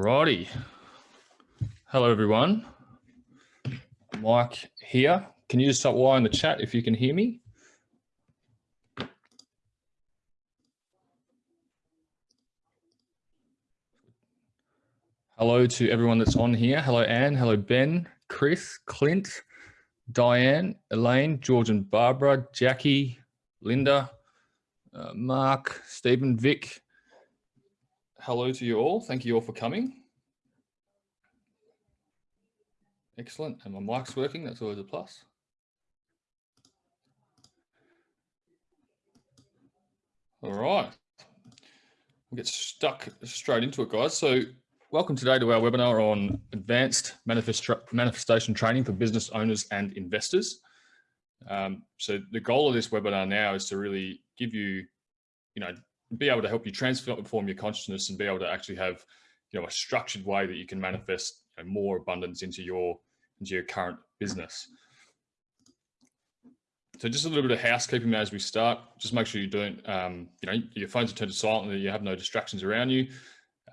Alrighty. Hello, everyone. Mike here. Can you just stop Y in the chat if you can hear me? Hello to everyone that's on here. Hello, Anne. Hello, Ben, Chris, Clint, Diane, Elaine, George and Barbara, Jackie, Linda, uh, Mark, Stephen, Vic. Hello to you all. Thank you all for coming. Excellent. And my mic's working. That's always a plus. All right. We'll get stuck straight into it, guys. So welcome today to our webinar on advanced manifestation training for business owners and investors. Um, so the goal of this webinar now is to really give you, you know, be able to help you transform your consciousness and be able to actually have, you know, a structured way that you can manifest you know, more abundance into your into your current business. So just a little bit of housekeeping as we start. Just make sure you don't, um, you know, your phones are turned to silent and you have no distractions around you.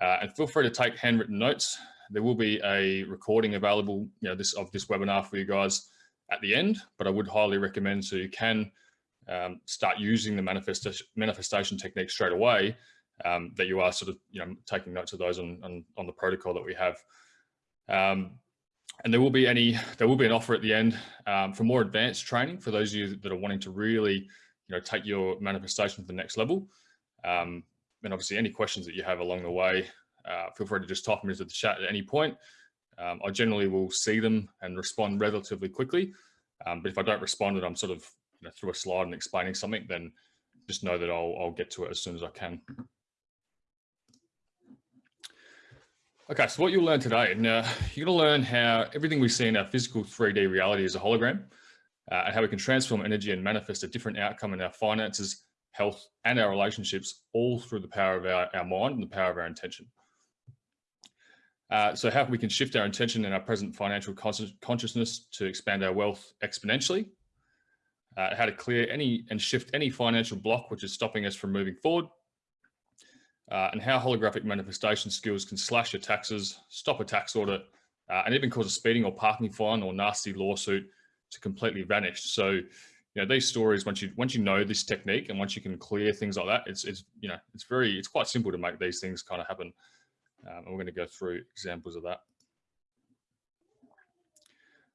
Uh, and feel free to take handwritten notes. There will be a recording available, you know, this of this webinar for you guys at the end, but I would highly recommend so you can um, start using the manifestation, manifestation technique straight away, um, that you are sort of, you know, taking notes of those on, on, on the protocol that we have. Um, and there will be any, there will be an offer at the end um, for more advanced training for those of you that are wanting to really, you know, take your manifestation to the next level. Um, and obviously any questions that you have along the way, uh, feel free to just type them into the chat at any point. Um, I generally will see them and respond relatively quickly. But if I don't respond and I'm sort of you know, through a slide and explaining something, then just know that I'll, I'll get to it as soon as I can. Okay, so what you'll learn today, and uh, you're to learn how everything we see in our physical 3D reality is a hologram, uh, and how we can transform energy and manifest a different outcome in our finances, health, and our relationships, all through the power of our, our mind and the power of our intention. Uh, so how we can shift our intention and our present financial consciousness to expand our wealth exponentially, uh, how to clear any and shift any financial block which is stopping us from moving forward, uh, and how holographic manifestation skills can slash your taxes, stop a tax audit, uh, and even cause a speeding or parking fine or nasty lawsuit to completely vanish. So, you know, these stories, once you once you know this technique and once you can clear things like that, it's it's you know it's very it's quite simple to make these things kind of happen. Um, and we're going to go through examples of that.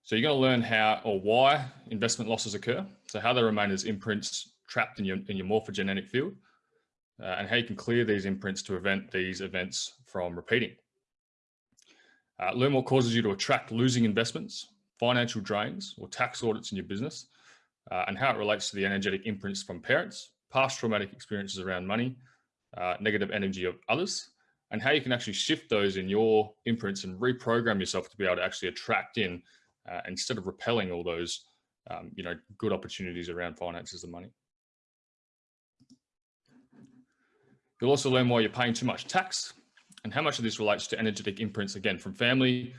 So you're going to learn how or why investment losses occur. So how they remain as imprints trapped in your in your morphogenetic field uh, and how you can clear these imprints to prevent these events from repeating. Uh, learn what causes you to attract losing investments, financial drains, or tax audits in your business, uh, and how it relates to the energetic imprints from parents, past traumatic experiences around money, uh, negative energy of others, and how you can actually shift those in your imprints and reprogram yourself to be able to actually attract in uh, instead of repelling all those, um, you know, good opportunities around finances and money. You'll also learn why you're paying too much tax and how much of this relates to energetic imprints, again, from family,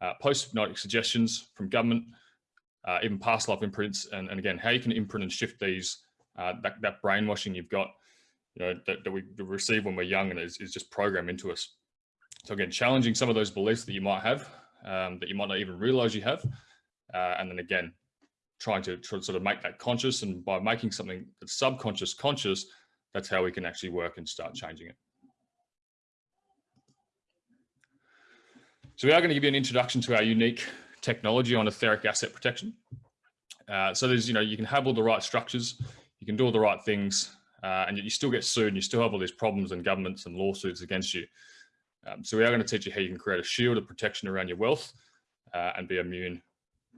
uh, post-hypnotic suggestions from government, uh, even past life imprints, and, and, again, how you can imprint and shift these, uh, that, that, brainwashing you've got, you know, that, that we receive when we're young and is, is, just programmed into us. So again, challenging some of those beliefs that you might have, um, that you might not even realize you have. Uh, and then again, trying to sort of make that conscious and by making something that's subconscious conscious, that's how we can actually work and start changing it. So we are going to give you an introduction to our unique technology on etheric asset protection. Uh, so there's, you know, you can have all the right structures, you can do all the right things, uh, and yet you still get sued and you still have all these problems and governments and lawsuits against you. Um, so we are going to teach you how you can create a shield of protection around your wealth uh, and be immune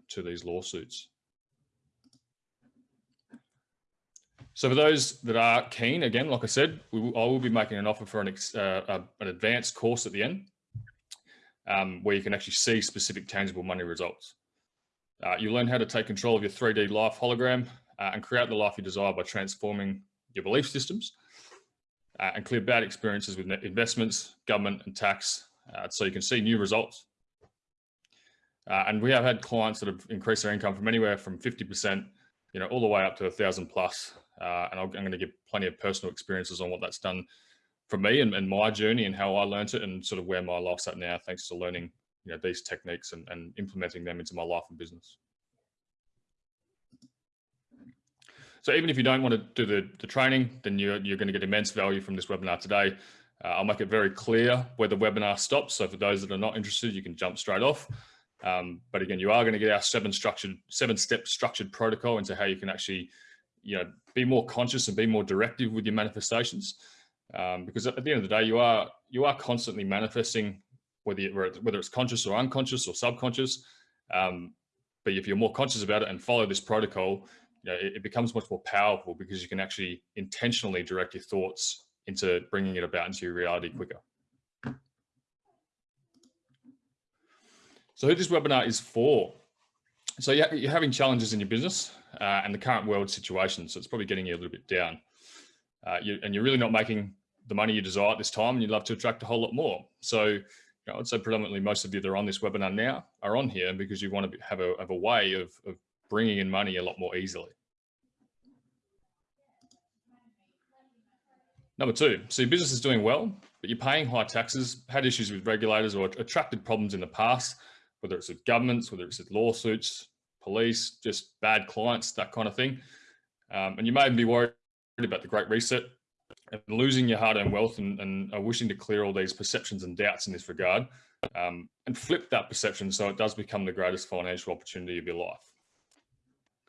to these lawsuits. So for those that are keen, again, like I said, will, I will be making an offer for an, uh, an advanced course at the end um, where you can actually see specific tangible money results. Uh, you learn how to take control of your 3D life hologram uh, and create the life you desire by transforming your belief systems uh, and clear bad experiences with investments, government and tax uh, so you can see new results. Uh, and we have had clients that have increased their income from anywhere from 50%, you know, all the way up to a thousand plus uh, and i am going to give plenty of personal experiences on what that's done for me and, and, my journey and how I learned it and sort of where my life's at now, thanks to learning you know, these techniques and, and implementing them into my life and business. So even if you don't want to do the, the training, then you're, you're going to get immense value from this webinar today. Uh, I'll make it very clear where the webinar stops. So for those that are not interested, you can jump straight off. Um, but again, you are going to get our seven structured, seven step structured protocol into how you can actually, you know, be more conscious and be more directive with your manifestations. Um, because at the end of the day, you are you are constantly manifesting, whether you, whether it's conscious or unconscious or subconscious. Um, but if you're more conscious about it and follow this protocol, you know, it, becomes much more powerful because you can actually intentionally direct your thoughts into bringing it about into your reality quicker. So who this webinar is for. So you're having challenges in your business uh, and the current world situation. So it's probably getting you a little bit down. Uh, you, and you're really not making the money you desire at this time and you'd love to attract a whole lot more. So you know, I'd say predominantly most of you that are on this webinar now are on here because you want to have a, have a way of, of bringing in money a lot more easily. Number two, so your business is doing well, but you're paying high taxes, had issues with regulators or attracted problems in the past, whether it's with governments, whether it's with lawsuits, police, just bad clients, that kind of thing. Um, and you may be worried about the Great Reset and losing your hard-earned wealth and, and wishing to clear all these perceptions and doubts in this regard um, and flip that perception so it does become the greatest financial opportunity of your life.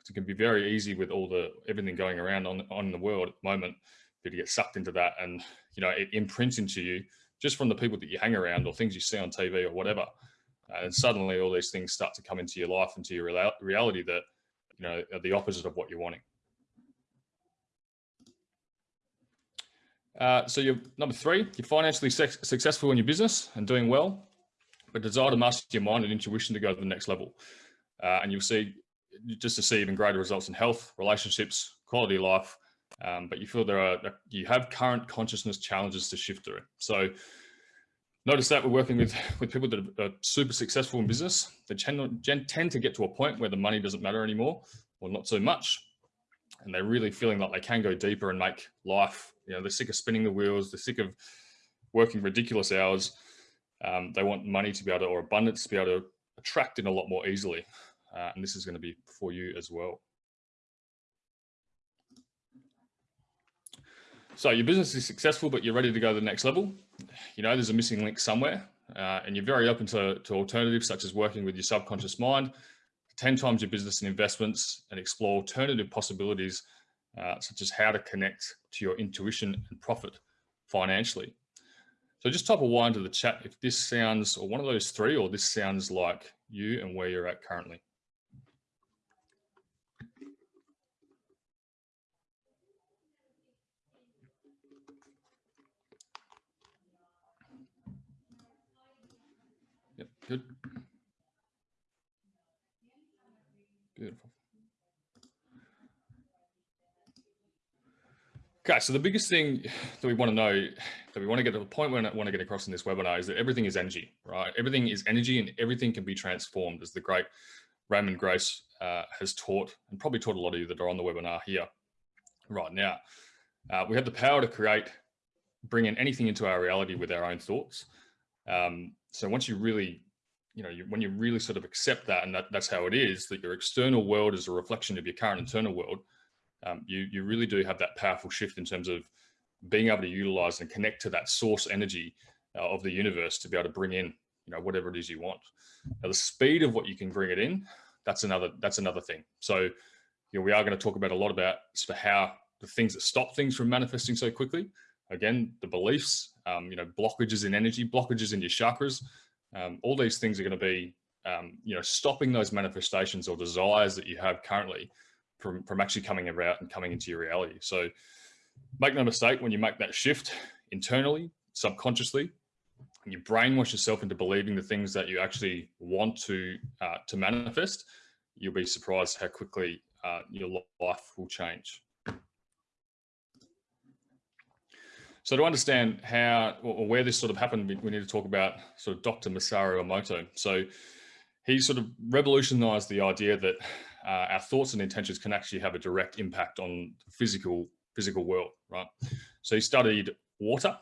It can be very easy with all the everything going around on, on the world at the moment to get sucked into that and you know it imprints into you just from the people that you hang around or things you see on TV or whatever. and suddenly all these things start to come into your life, into your reality that, you know, are the opposite of what you're wanting. Uh, so you're number three, you're financially successful in your business and doing well, but desire to master your mind and intuition to go to the next level. Uh, and you'll see just to see even greater results in health, relationships, quality of life, um, but you feel there are, you have current consciousness challenges to shift through. So notice that we're working with, with people that are super successful in business. They tend, tend to get to a point where the money doesn't matter anymore, or not so much. And they're really feeling like they can go deeper and make life, you know, they're sick of spinning the wheels, they're sick of working ridiculous hours. Um, they want money to be able to, or abundance to be able to attract in a lot more easily. Uh, and this is going to be for you as well. So your business is successful, but you're ready to go to the next level. You know, there's a missing link somewhere uh, and you're very open to, to alternatives such as working with your subconscious mind, 10 times your business and investments and explore alternative possibilities uh, such as how to connect to your intuition and profit financially. So just type a Y into the chat if this sounds, or one of those three, or this sounds like you and where you're at currently. Good. Beautiful. Okay, so the biggest thing that we want to know, that we want to get to the point we want to get across in this webinar is that everything is energy, right? Everything is energy and everything can be transformed as the great Raymond Grace uh, has taught and probably taught a lot of you that are on the webinar here right now. Uh, we have the power to create, bring in anything into our reality with our own thoughts. Um, so once you really you know, you, when you really sort of accept that and that, that's how it is, that your external world is a reflection of your current internal world, um, you, you really do have that powerful shift in terms of being able to utilize and connect to that source energy uh, of the universe to be able to bring in, you know, whatever it is you want. Now, the speed of what you can bring it in, that's another, that's another thing. So, you know, we are going to talk about a lot about for how the things that stop things from manifesting so quickly. Again, the beliefs, um, you know, blockages in energy, blockages in your chakras, um, all these things are going to be, um, you know, stopping those manifestations or desires that you have currently from, from actually coming about and coming into your reality. So make no mistake, when you make that shift internally, subconsciously, and you brainwash yourself into believing the things that you actually want to, uh, to manifest, you'll be surprised how quickly uh, your life will change. So to understand how or where this sort of happened, we, need to talk about sort of Dr. Masaru Emoto. So he sort of revolutionized the idea that uh, our thoughts and intentions can actually have a direct impact on the physical physical world, right? So he studied water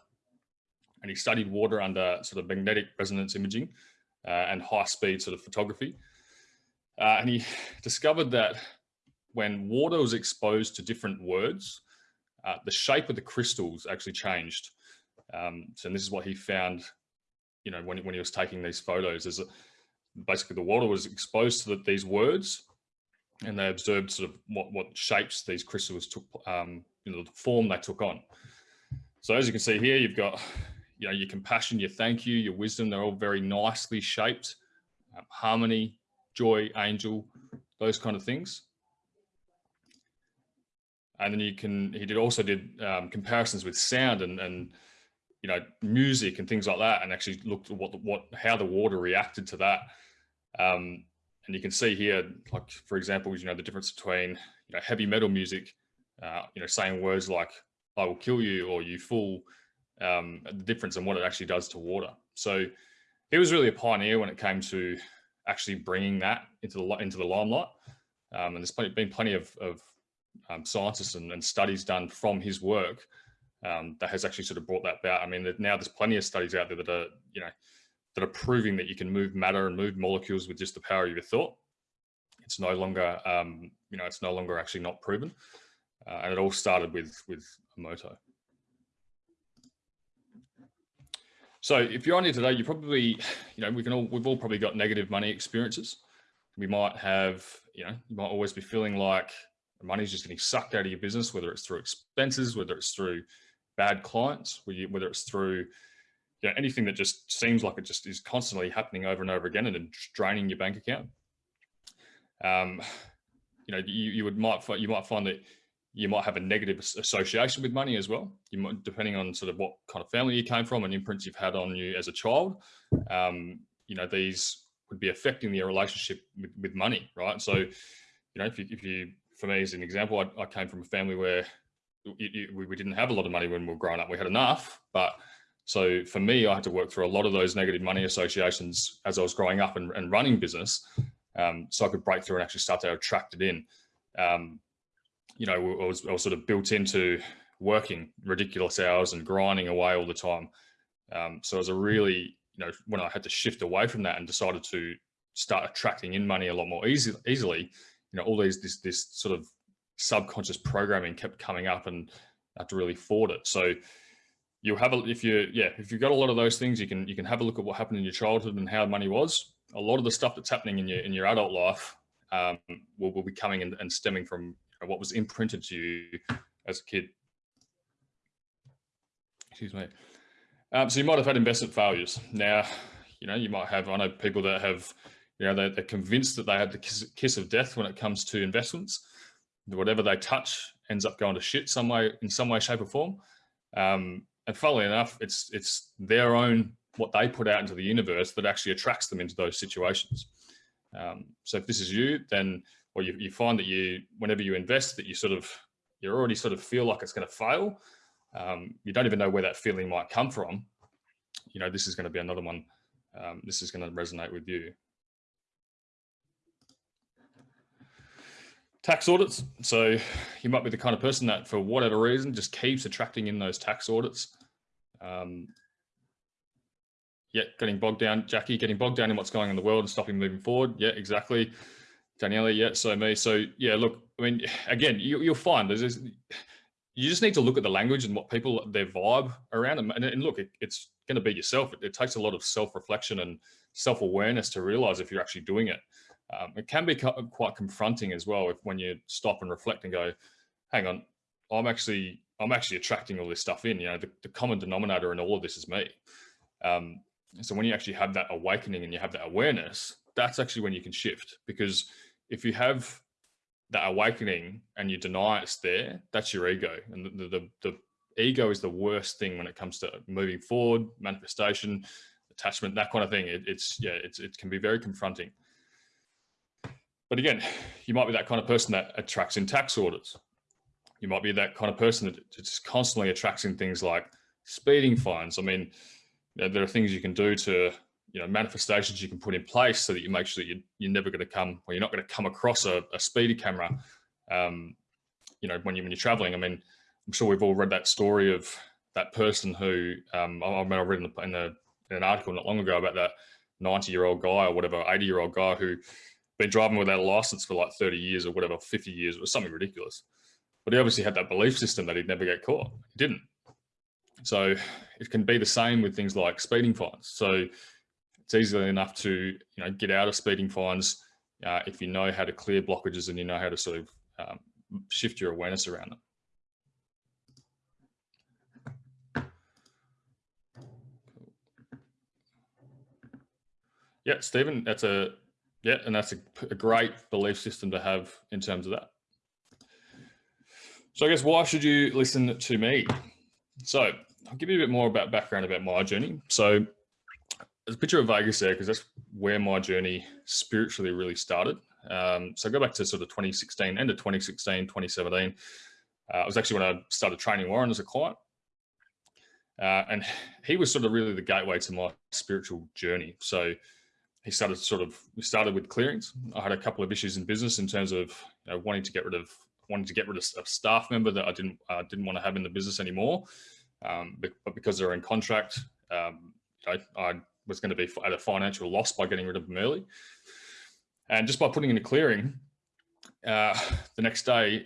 and he studied water under sort of magnetic resonance imaging uh, and high speed sort of photography. Uh, and he discovered that when water was exposed to different words, uh, the shape of the crystals actually changed. Um, so this is what he found, you know, when, when he was taking these photos is basically the water was exposed to the, these words and they observed sort of what, what shapes these crystals took, um, you know, the form they took on. So as you can see here, you've got, you know, your compassion, your thank you, your wisdom, they're all very nicely shaped, um, harmony, joy, angel, those kind of things. And then you can, he did also did um, comparisons with sound and, and, you know, music and things like that, and actually looked at what, what, how the water reacted to that. Um, and you can see here, like, for example, you know, the difference between, you know, heavy metal music, uh, you know, saying words like, I will kill you or you fool, um, the difference and what it actually does to water. So he was really a pioneer when it came to actually bringing that into the into the limelight. Um, and there's been plenty of, of um, scientists and, and, studies done from his work um, that has actually sort of brought that about. I mean, now there's plenty of studies out there that are, you know, that are proving that you can move matter and move molecules with just the power of your thought. It's no longer, um, you know, it's no longer actually not proven. Uh, and it all started with, with Emoto. So if you're on here today, you probably, you know, we can all, we've all probably got negative money experiences. We might have, you know, you might always be feeling like money's just getting sucked out of your business, whether it's through expenses, whether it's through bad clients, whether it's through you know, anything that just seems like it just is constantly happening over and over again and then draining your bank account. Um, you know, you, you would might you might find that you might have a negative association with money as well. You might, depending on sort of what kind of family you came from and imprints you've had on you as a child. Um, you know, these would be affecting your relationship with, with money, right? So, you know, if you, if you, for me as an example, I, I came from a family where you, you, we didn't have a lot of money when we were growing up. We had enough, but so for me, I had to work through a lot of those negative money associations as I was growing up and, and running business. Um, so I could break through and actually start to attract it in. Um, you know, I was, I was sort of built into working ridiculous hours and grinding away all the time. Um, so it was a really, you know, when I had to shift away from that and decided to start attracting in money a lot more easy, easily, you know, all these, this, this sort of subconscious programming kept coming up and I had to really fought it. So you'll have a, if you, yeah, if you've got a lot of those things, you can, you can have a look at what happened in your childhood and how money was. A lot of the stuff that's happening in your, in your adult life um, will, will be coming and, and stemming from what was imprinted to you as a kid. Excuse me. Um, so you might have had investment failures. Now, you know, you might have, I know people that have, you know, they're, they're convinced that they have the kiss, kiss, of death when it comes to investments. Whatever they touch ends up going to shit some way, in some way, shape or form. Um, and funnily enough, it's, it's their own, what they put out into the universe that actually attracts them into those situations. Um, so if this is you, then or you, you find that you, whenever you invest, that you sort of, you already sort of feel like it's going to fail. Um, you don't even know where that feeling might come from. You know, this is going to be another one. Um, this is going to resonate with you. Tax audits. So you might be the kind of person that for whatever reason just keeps attracting in those tax audits. Um, yeah, getting bogged down, Jackie, getting bogged down in what's going on in the world and stopping moving forward. Yeah, exactly. Daniela, yeah, so me. So yeah, look, I mean, again, you, will find there's this, you just need to look at the language and what people, their vibe around them. And, and look, it, it's going to be yourself. It, it, takes a lot of self-reflection and self-awareness to realize if you're actually doing it. Um, it can be quite confronting as well if when you stop and reflect and go, hang on, I'm actually, I'm actually attracting all this stuff in, you know, the, the common denominator in all of this is me. Um, so when you actually have that awakening and you have that awareness, that's actually when you can shift because if you have that awakening and you deny it's there, that's your ego. And the, the, the ego is the worst thing when it comes to moving forward, manifestation, attachment, that kind of thing. It, it's, yeah, it's, it can be very confronting. But again, you might be that kind of person that attracts in tax audits. You might be that kind of person that just constantly attracts in things like speeding fines. I mean, there are things you can do to you know, manifestations you can put in place so that you make sure that you, you're never going to come, or you're not going to come across a, a speedy camera, um, you know, when, you, when you're traveling. I mean, I'm sure we've all read that story of that person who um, I, I remember I read in, the, in, the, in, an article not long ago about that 90 year old guy or whatever, 80 year old guy who been driving without a license for like 30 years or whatever, 50 years, or something ridiculous. But he obviously had that belief system that he'd never get caught. He didn't. So it can be the same with things like speeding fines. So it's easily enough to you know get out of speeding fines uh, if you know how to clear blockages and you know how to sort of um, shift your awareness around them. Yeah, Stephen, that's a yeah, and that's a, a, great belief system to have in terms of that. So I guess why should you listen to me? So I'll give you a bit more about background about my journey. So there's a picture of Vegas there because that's where my journey spiritually really started. Um, so I go back to sort of 2016, end of 2016, 2017. Uh, it was actually when I started training Warren as a client. Uh, and he was sort of really the gateway to my spiritual journey. So he started sort of, we started with clearings. I had a couple of issues in business in terms of you know, wanting to get rid of, wanting to get rid of a staff member that I didn't, uh, didn't want to have in the business anymore. Um, but, but, because they're in contract, um, I, I was going to be at a financial loss by getting rid of them early. And just by putting in a clearing, uh, the next day,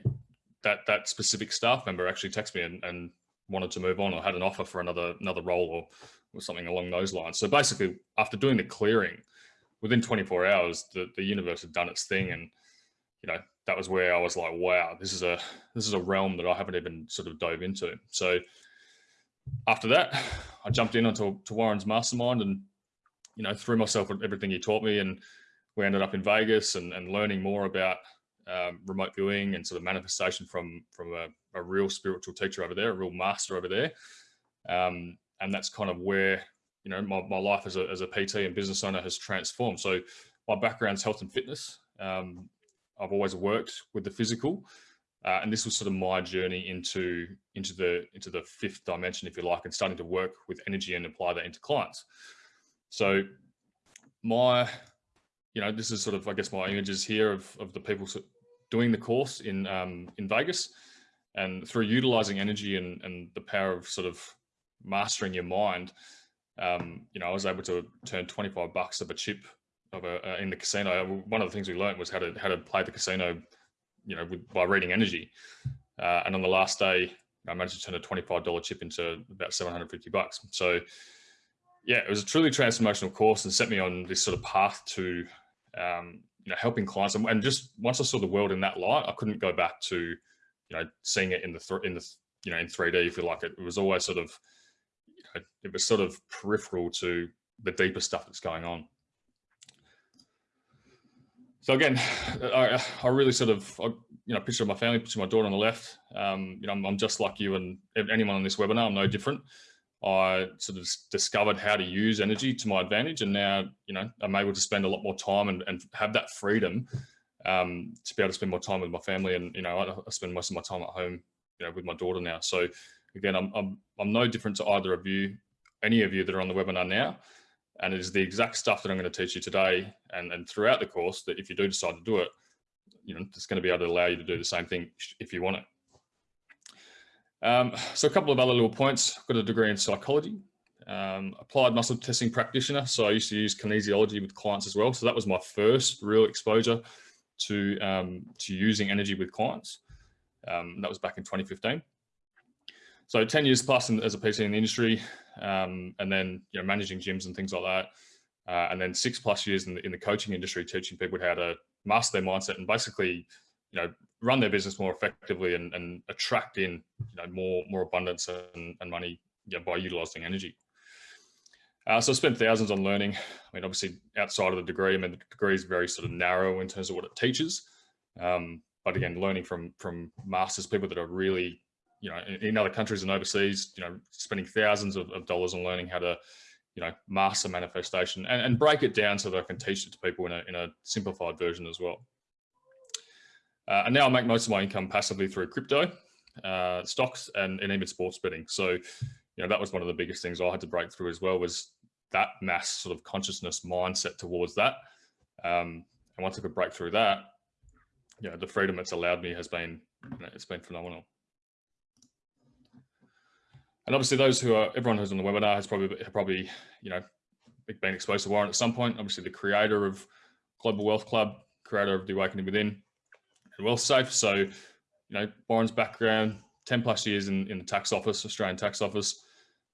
that that specific staff member actually texted me and, and, wanted to move on or had an offer for another another role or, or something along those lines. So basically, after doing the clearing, within 24 hours, the, the universe had done its thing, and you know that was where I was like, wow, this is a this is a realm that I haven't even sort of dove into. So after that, I jumped in onto to Warren's mastermind and you know, threw myself at everything he taught me. And we ended up in Vegas and, and learning more about um, remote viewing and sort of manifestation from, from a, a, real spiritual teacher over there, a real master over there. Um, and that's kind of where, you know, my, my life as a, as a PT and business owner has transformed. So my background's health and fitness. Um, I've always worked with the physical. Uh, and this was sort of my journey into into the into the fifth dimension, if you like, and starting to work with energy and apply that into clients. So my, you know, this is sort of, I guess, my images here of, of the people doing the course in, um, in Vegas and through utilizing energy and, and the power of sort of mastering your mind, um, you know, I was able to turn 25 bucks of a chip of a, uh, in the casino. One of the things we learned was how to, how to play the casino, you know, with, by reading energy. Uh, and on the last day, I managed to turn a $25 chip into about 750 bucks. So yeah, it was a truly transformational course and set me on this sort of path to, um, you know, helping clients. And, and, just once I saw the world in that light, I couldn't go back to, you know, seeing it in the, in the, you know, in 3D, if you like it. It was always sort of, it was sort of peripheral to the deeper stuff that's going on. So again, I, I really sort of, I, you know, picture of my family, picture of my daughter on the left. Um, you know, I'm, I'm just like you and anyone on this webinar, I'm no different. I sort of discovered how to use energy to my advantage. And now, you know, I'm able to spend a lot more time and, and have that freedom um, to be able to spend more time with my family. And, you know, I, I, spend most of my time at home, you know, with my daughter now. So again, I'm, I'm, I'm no different to either of you, any of you that are on the webinar now. And it is the exact stuff that I'm going to teach you today and, and throughout the course that if you do decide to do it, you know, it's going to be able to allow you to do the same thing if you want it. Um, so a couple of other little points. I've got a degree in psychology, um, applied muscle testing practitioner. So I used to use kinesiology with clients as well. So that was my first real exposure to, um, to using energy with clients. Um, that was back in 2015. So 10 years plus in, as a PT in the industry, um, and then you know managing gyms and things like that. Uh, and then six plus years in the, in the coaching industry, teaching people how to master their mindset and basically you know, run their business more effectively and, and attract in, you know, more, more abundance and, and money yeah, by utilizing energy. Uh, so I spent thousands on learning. I mean, obviously outside of the degree, I mean, the degree is very sort of narrow in terms of what it teaches. Um, but again, learning from, from masters, people that are really, you know, in, in other countries and overseas, you know, spending thousands of, of, dollars on learning how to, you know, master manifestation and, and break it down so that I can teach it to people in a, in a simplified version as well. Uh, and now I make most of my income passively through crypto, uh, stocks and, and even sports betting. So, you know, that was one of the biggest things I had to break through as well was that mass sort of consciousness mindset towards that. Um, and once I could break through that, you know, the freedom it's allowed me has been, you know, it's been phenomenal. And obviously those who are, everyone who's on the webinar has probably, probably, you know, been exposed to Warren at some point. Obviously the creator of Global Wealth Club, creator of The Awakening Within and Wealth Safe. So, you know, Warren's background, 10 plus years in, in the tax office, Australian tax office,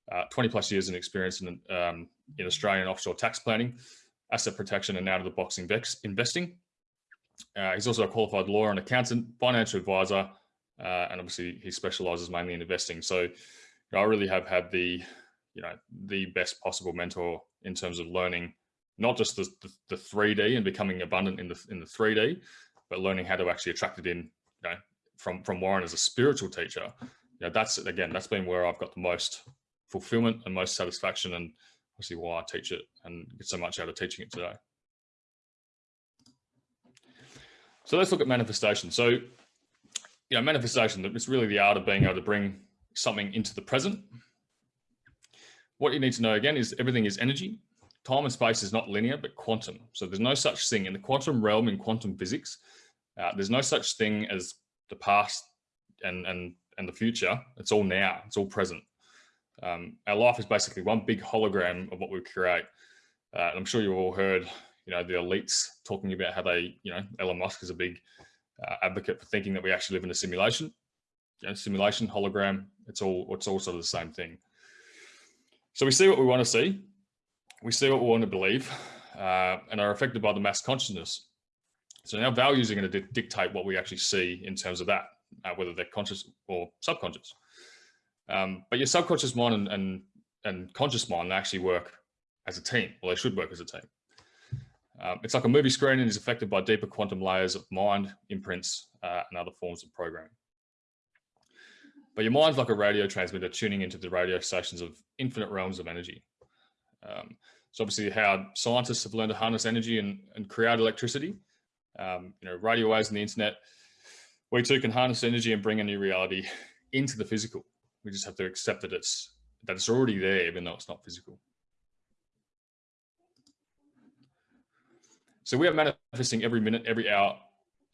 uh, 20 plus years in experience in, um, in Australian offshore tax planning, asset protection and out of the box investing. Uh, he's also a qualified lawyer and accountant, financial advisor, uh, and obviously he specializes mainly in investing. So I really have had the, you know, the best possible mentor in terms of learning not just the, the, the 3D and becoming abundant in the in the 3D, but learning how to actually attract it in, you know, from from Warren as a spiritual teacher. You know, that's again, that's been where I've got the most fulfillment and most satisfaction, and obviously why I teach it and get so much out of teaching it today. So let's look at manifestation. So, you know, manifestation, it's really the art of being able to bring something into the present. What you need to know again is everything is energy. Time and space is not linear, but quantum. So there's no such thing in the quantum realm in quantum physics. Uh, there's no such thing as the past and, and, and the future. It's all now, it's all present. Um, our life is basically one big hologram of what we create. Uh, I'm sure you've all heard you know, the elites talking about how they, you know, Elon Musk is a big uh, advocate for thinking that we actually live in a simulation. You know, simulation, hologram, it's all, it's all sort of the same thing. So we see what we want to see, we see what we want to believe, uh, and are affected by the mass consciousness. So now values are going to dictate what we actually see in terms of that, uh, whether they're conscious or subconscious. Um, but your subconscious mind and, and, and conscious mind actually work as a team, or they should work as a team. Um, it's like a movie screen and is affected by deeper quantum layers of mind, imprints, uh, and other forms of programming. But your mind's like a radio transmitter tuning into the radio stations of infinite realms of energy. Um, so obviously how scientists have learned to harness energy and, and create electricity, um, you know, radio waves and the internet, we too can harness energy and bring a new reality into the physical. We just have to accept that it's, that it's already there, even though it's not physical. So we are manifesting every minute, every hour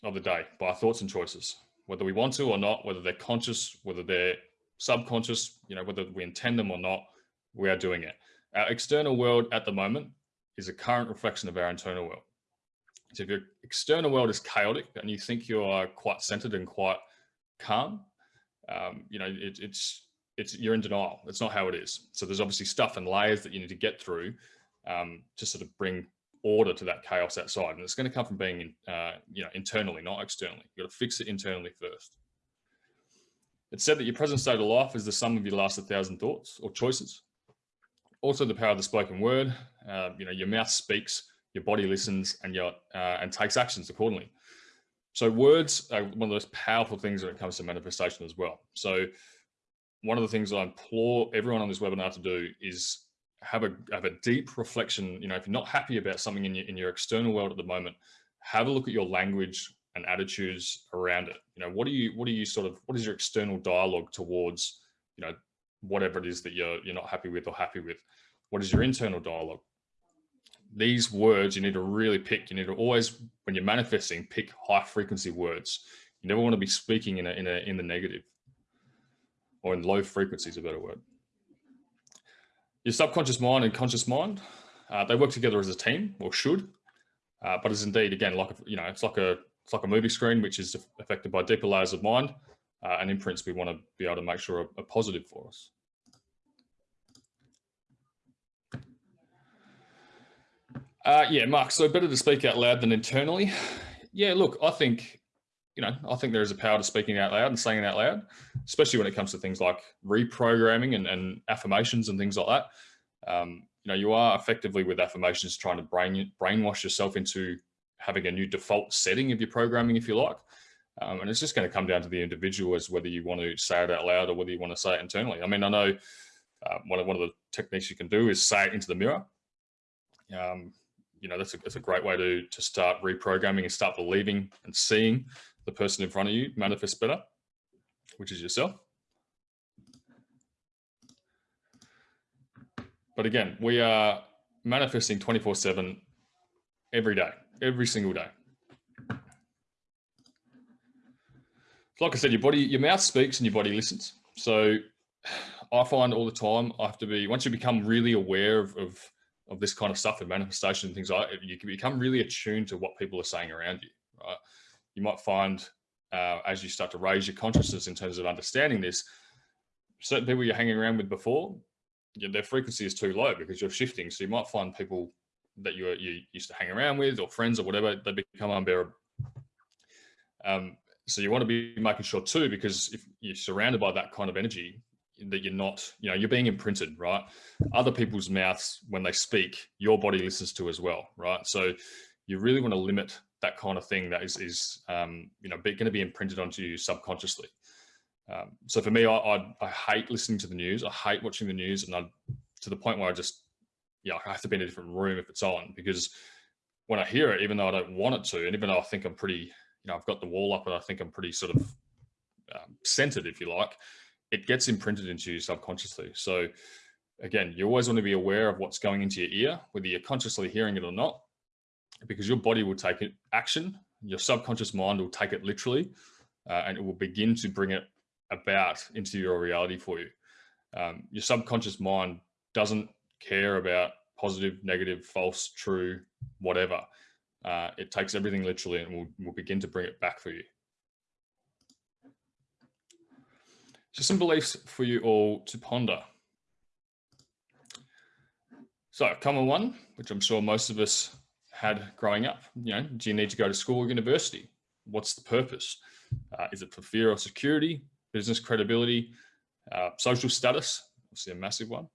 of the day by our thoughts and choices, whether we want to or not, whether they're conscious, whether they're subconscious, you know, whether we intend them or not, we are doing it. Our external world at the moment is a current reflection of our internal world. So if your external world is chaotic and you think you are quite centered and quite calm, um, you know, it, it's, it's, you're in denial. It's not how it is. So there's obviously stuff and layers that you need to get through um, to sort of bring order to that chaos outside. And it's going to come from being, uh, you know, internally, not externally. You've got to fix it internally first. It's said that your present state of life is the sum of your last 1,000 thoughts or choices. Also the power of the spoken word. Uh, you know, your mouth speaks, your body listens, and your uh, and takes actions accordingly. So words are one of those powerful things when it comes to manifestation as well. So one of the things I implore everyone on this webinar to do is have a have a deep reflection. You know, if you're not happy about something in your in your external world at the moment, have a look at your language and attitudes around it. You know, what do you what do you sort of what is your external dialogue towards you know whatever it is that you're you're not happy with or happy with? What is your internal dialogue? These words you need to really pick. You need to always, when you're manifesting, pick high frequency words. You never want to be speaking in a in a in the negative or in low frequency is a better word your subconscious mind and conscious mind, uh, they work together as a team or should, uh, but it's indeed, again, like, a, you know, it's like a, it's like a movie screen, which is affected by deeper layers of mind uh, and imprints we want to be able to make sure are, are positive for us. Uh, yeah, Mark, so better to speak out loud than internally. Yeah, look, I think you know, I think there is a power to speaking out loud and saying it out loud, especially when it comes to things like reprogramming and, and affirmations and things like that. Um, you know, you are effectively with affirmations trying to brain brainwash yourself into having a new default setting of your programming, if you like. Um, and it's just going to come down to the individual as whether you want to say it out loud or whether you want to say it internally. I mean, I know uh, one, of, one of the techniques you can do is say it into the mirror. Um, you know, that's a, that's a great way to, to start reprogramming and start believing and seeing the person in front of you manifest better, which is yourself. But again, we are manifesting 24 seven every day, every single day. Like I said, your body, your mouth speaks and your body listens. So I find all the time I have to be, once you become really aware of, of, of this kind of stuff and manifestation and things like that, you can become really attuned to what people are saying around you, right? You might find uh, as you start to raise your consciousness in terms of understanding this, certain people you're hanging around with before, their frequency is too low because you're shifting. So you might find people that you you used to hang around with or friends or whatever, they become unbearable. Um, so you want to be making sure too, because if you're surrounded by that kind of energy, that you're not, you know, you're being imprinted, right? Other people's mouths, when they speak, your body listens to as well, right? So you really want to limit that kind of thing that is, is um, you know, going to be imprinted onto you subconsciously. Um, so for me, I, I, I, hate listening to the news. I hate watching the news, and I, to the point where I just, yeah, I have to be in a different room if it's on because when I hear it, even though I don't want it to, and even though I think I'm pretty, you know, I've got the wall up and I think I'm pretty sort of um, centered, if you like, it gets imprinted into you subconsciously. So again, you always want to be aware of what's going into your ear, whether you're consciously hearing it or not, because your body will take it action, your subconscious mind will take it literally, uh, and it will begin to bring it about into your reality for you. Um, your subconscious mind doesn't care about positive, negative, false, true, whatever. Uh, it takes everything literally and will, will begin to bring it back for you. So some beliefs for you all to ponder. So common one, which I'm sure most of us had growing up, you know, do you need to go to school or university? What's the purpose? Uh, is it for fear or security, business credibility, uh, social status, obviously a massive one.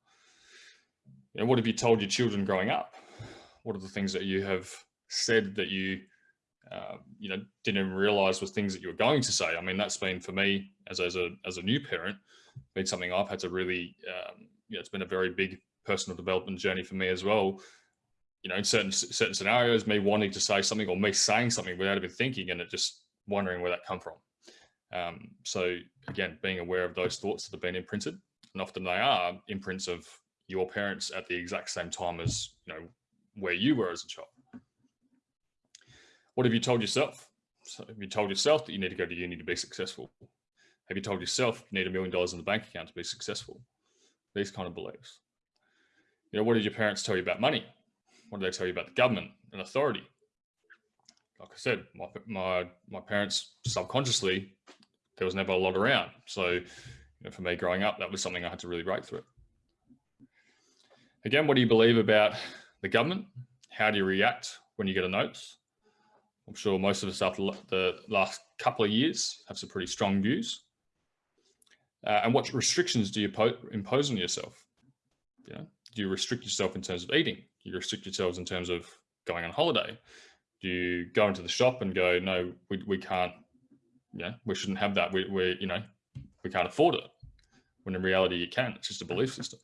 You know, what have you told your children growing up? What are the things that you have said that you, uh, you know, didn't realize was things that you were going to say? I mean, that's been for me as, as a, as a new parent, been something I've had to really, um, you know, it's been a very big personal development journey for me as well you know, in certain certain scenarios, me wanting to say something or me saying something without even thinking, and it just wondering where that come from. Um, so again, being aware of those thoughts that have been imprinted, and often they are imprints of your parents at the exact same time as you know where you were as a child. What have you told yourself? So have you told yourself that you need to go to uni to be successful? Have you told yourself you need a million dollars in the bank account to be successful? These kind of beliefs. You know, what did your parents tell you about money? What do they tell you about the government and authority? Like I said, my, my, my parents subconsciously, there was never a lot around. So you know, for me growing up, that was something I had to really break through. Again, what do you believe about the government? How do you react when you get a notice? I'm sure most of us after the last couple of years have some pretty strong views. Uh, and what restrictions do you impose on yourself? You know, do you restrict yourself in terms of eating? You restrict yourselves in terms of going on holiday? Do you go into the shop and go, no, we, we can't, yeah, we shouldn't have that. We, we, you know, we can't afford it. When in reality, you can. It's just a belief system.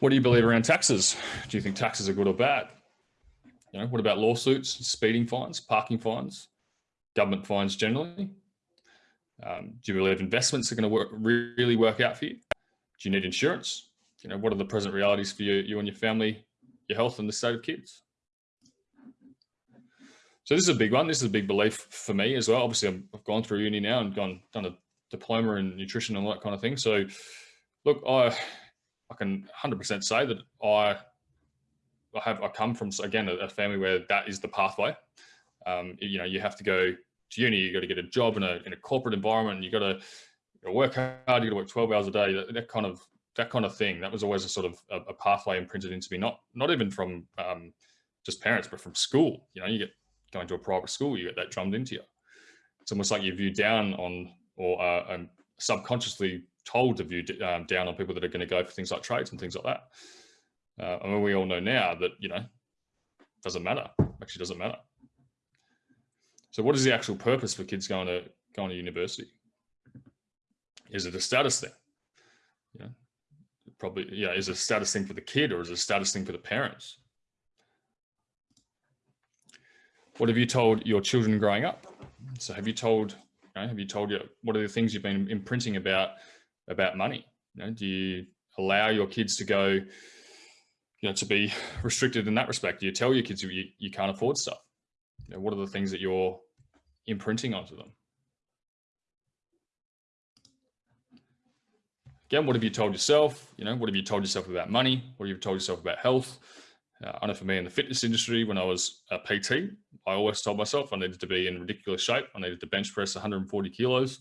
What do you believe around taxes? Do you think taxes are good or bad? You know, what about lawsuits, speeding fines, parking fines, government fines generally? Um, do you believe investments are going to work, really work out for you? Do you need insurance? You know, what are the present realities for you, you and your family, your health and the state of kids? So this is a big one. This is a big belief for me as well. Obviously, i have gone through uni now and gone done a diploma in nutrition and all that kind of thing. So, look, I I can 100% say that I I have I come from again a, a family where that is the pathway. Um, you know, you have to go to uni, you got to get a job in a in a corporate environment, you got to work hard, you got to work 12 hours a day. That, that kind of that kind of thing. That was always a sort of a, a pathway imprinted into me, not not even from um, just parents, but from school. You know, you get going to a private school, you get that drummed into you. It's almost like you view down on or uh, um, subconsciously told to view um, down on people that are going to go for things like trades and things like that. Uh, I mean, we all know now that, you know, doesn't matter, actually doesn't matter. So what is the actual purpose for kids going to going to university? Is it a status thing? Yeah, probably, yeah, is a status thing for the kid or is a status thing for the parents? What have you told your children growing up? So have you told, you know, have you told you, what are the things you've been imprinting about, about money? You know, do you allow your kids to go, you know, to be restricted in that respect? Do you tell your kids you, you can't afford stuff? You know, what are the things that you're imprinting onto them? Again, what have you told yourself? You know, what have you told yourself about money? What have you told yourself about health? Uh, I know for me in the fitness industry, when I was a PT, I always told myself I needed to be in ridiculous shape. I needed to bench press 140 kilos.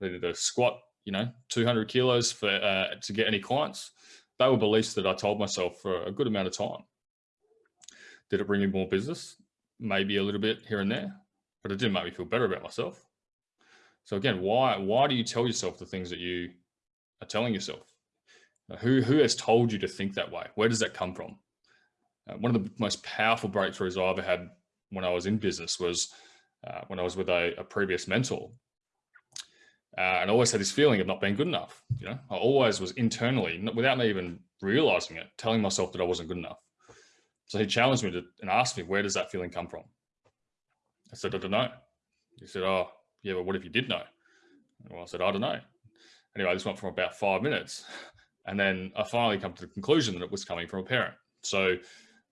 I needed to squat, you know, 200 kilos for uh, to get any clients. They were beliefs that I told myself for a good amount of time. Did it bring me more business? Maybe a little bit here and there, but it didn't make me feel better about myself. So again, why why do you tell yourself the things that you are telling yourself? Who who has told you to think that way? Where does that come from? Uh, one of the most powerful breakthroughs I ever had when I was in business was uh, when I was with a, a previous mentor. Uh, and I always had this feeling of not being good enough. You know, I always was internally, without me even realizing it, telling myself that I wasn't good enough. So he challenged me to, and asked me, where does that feeling come from? I said, I don't know. He said, oh, yeah, but what if you did know? Well, I said, I don't know. Anyway, this went for about five minutes. And then I finally come to the conclusion that it was coming from a parent. So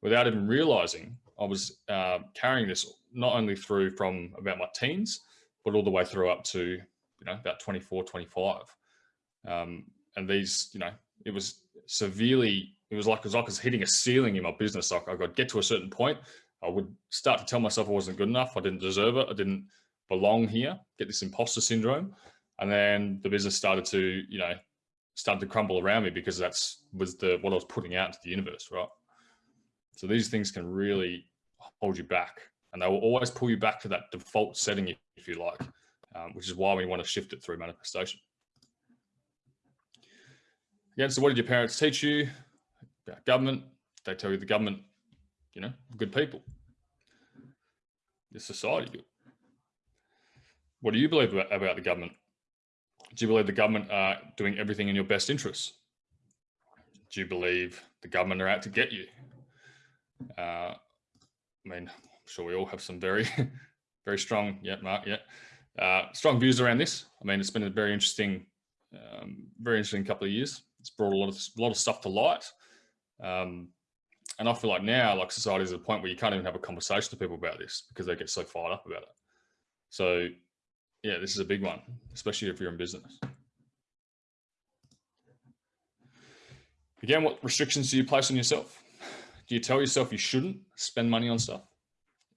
without even realizing, I was uh, carrying this not only through from about my teens, but all the way through up to, you know, about 24, 25. Um, and these, you know, it was severely, it was like, it was like I was hitting a ceiling in my business. Like I got get to a certain point, I would start to tell myself I wasn't good enough. I didn't deserve it. I didn't belong here, get this imposter syndrome. And then the business started to, you know, started to crumble around me because that's was the, what I was putting out to the universe, right? So these things can really hold you back and they will always pull you back to that default setting, if you like, um, which is why we want to shift it through manifestation. Again, so what did your parents teach you about government? They tell you the government, you know, good people. Is society good? What do you believe about, about the government? Do you believe the government are doing everything in your best interests? Do you believe the government are out to get you? Uh, I mean, I'm sure we all have some very, very strong, yeah, Mark, yeah, uh, strong views around this. I mean, it's been a very interesting, um, very interesting couple of years. It's brought a lot of a lot of stuff to light, um, and I feel like now, like society is at a point where you can't even have a conversation to people about this because they get so fired up about it. So, yeah, this is a big one, especially if you're in business. Again, what restrictions do you place on yourself? Do you tell yourself you shouldn't spend money on stuff?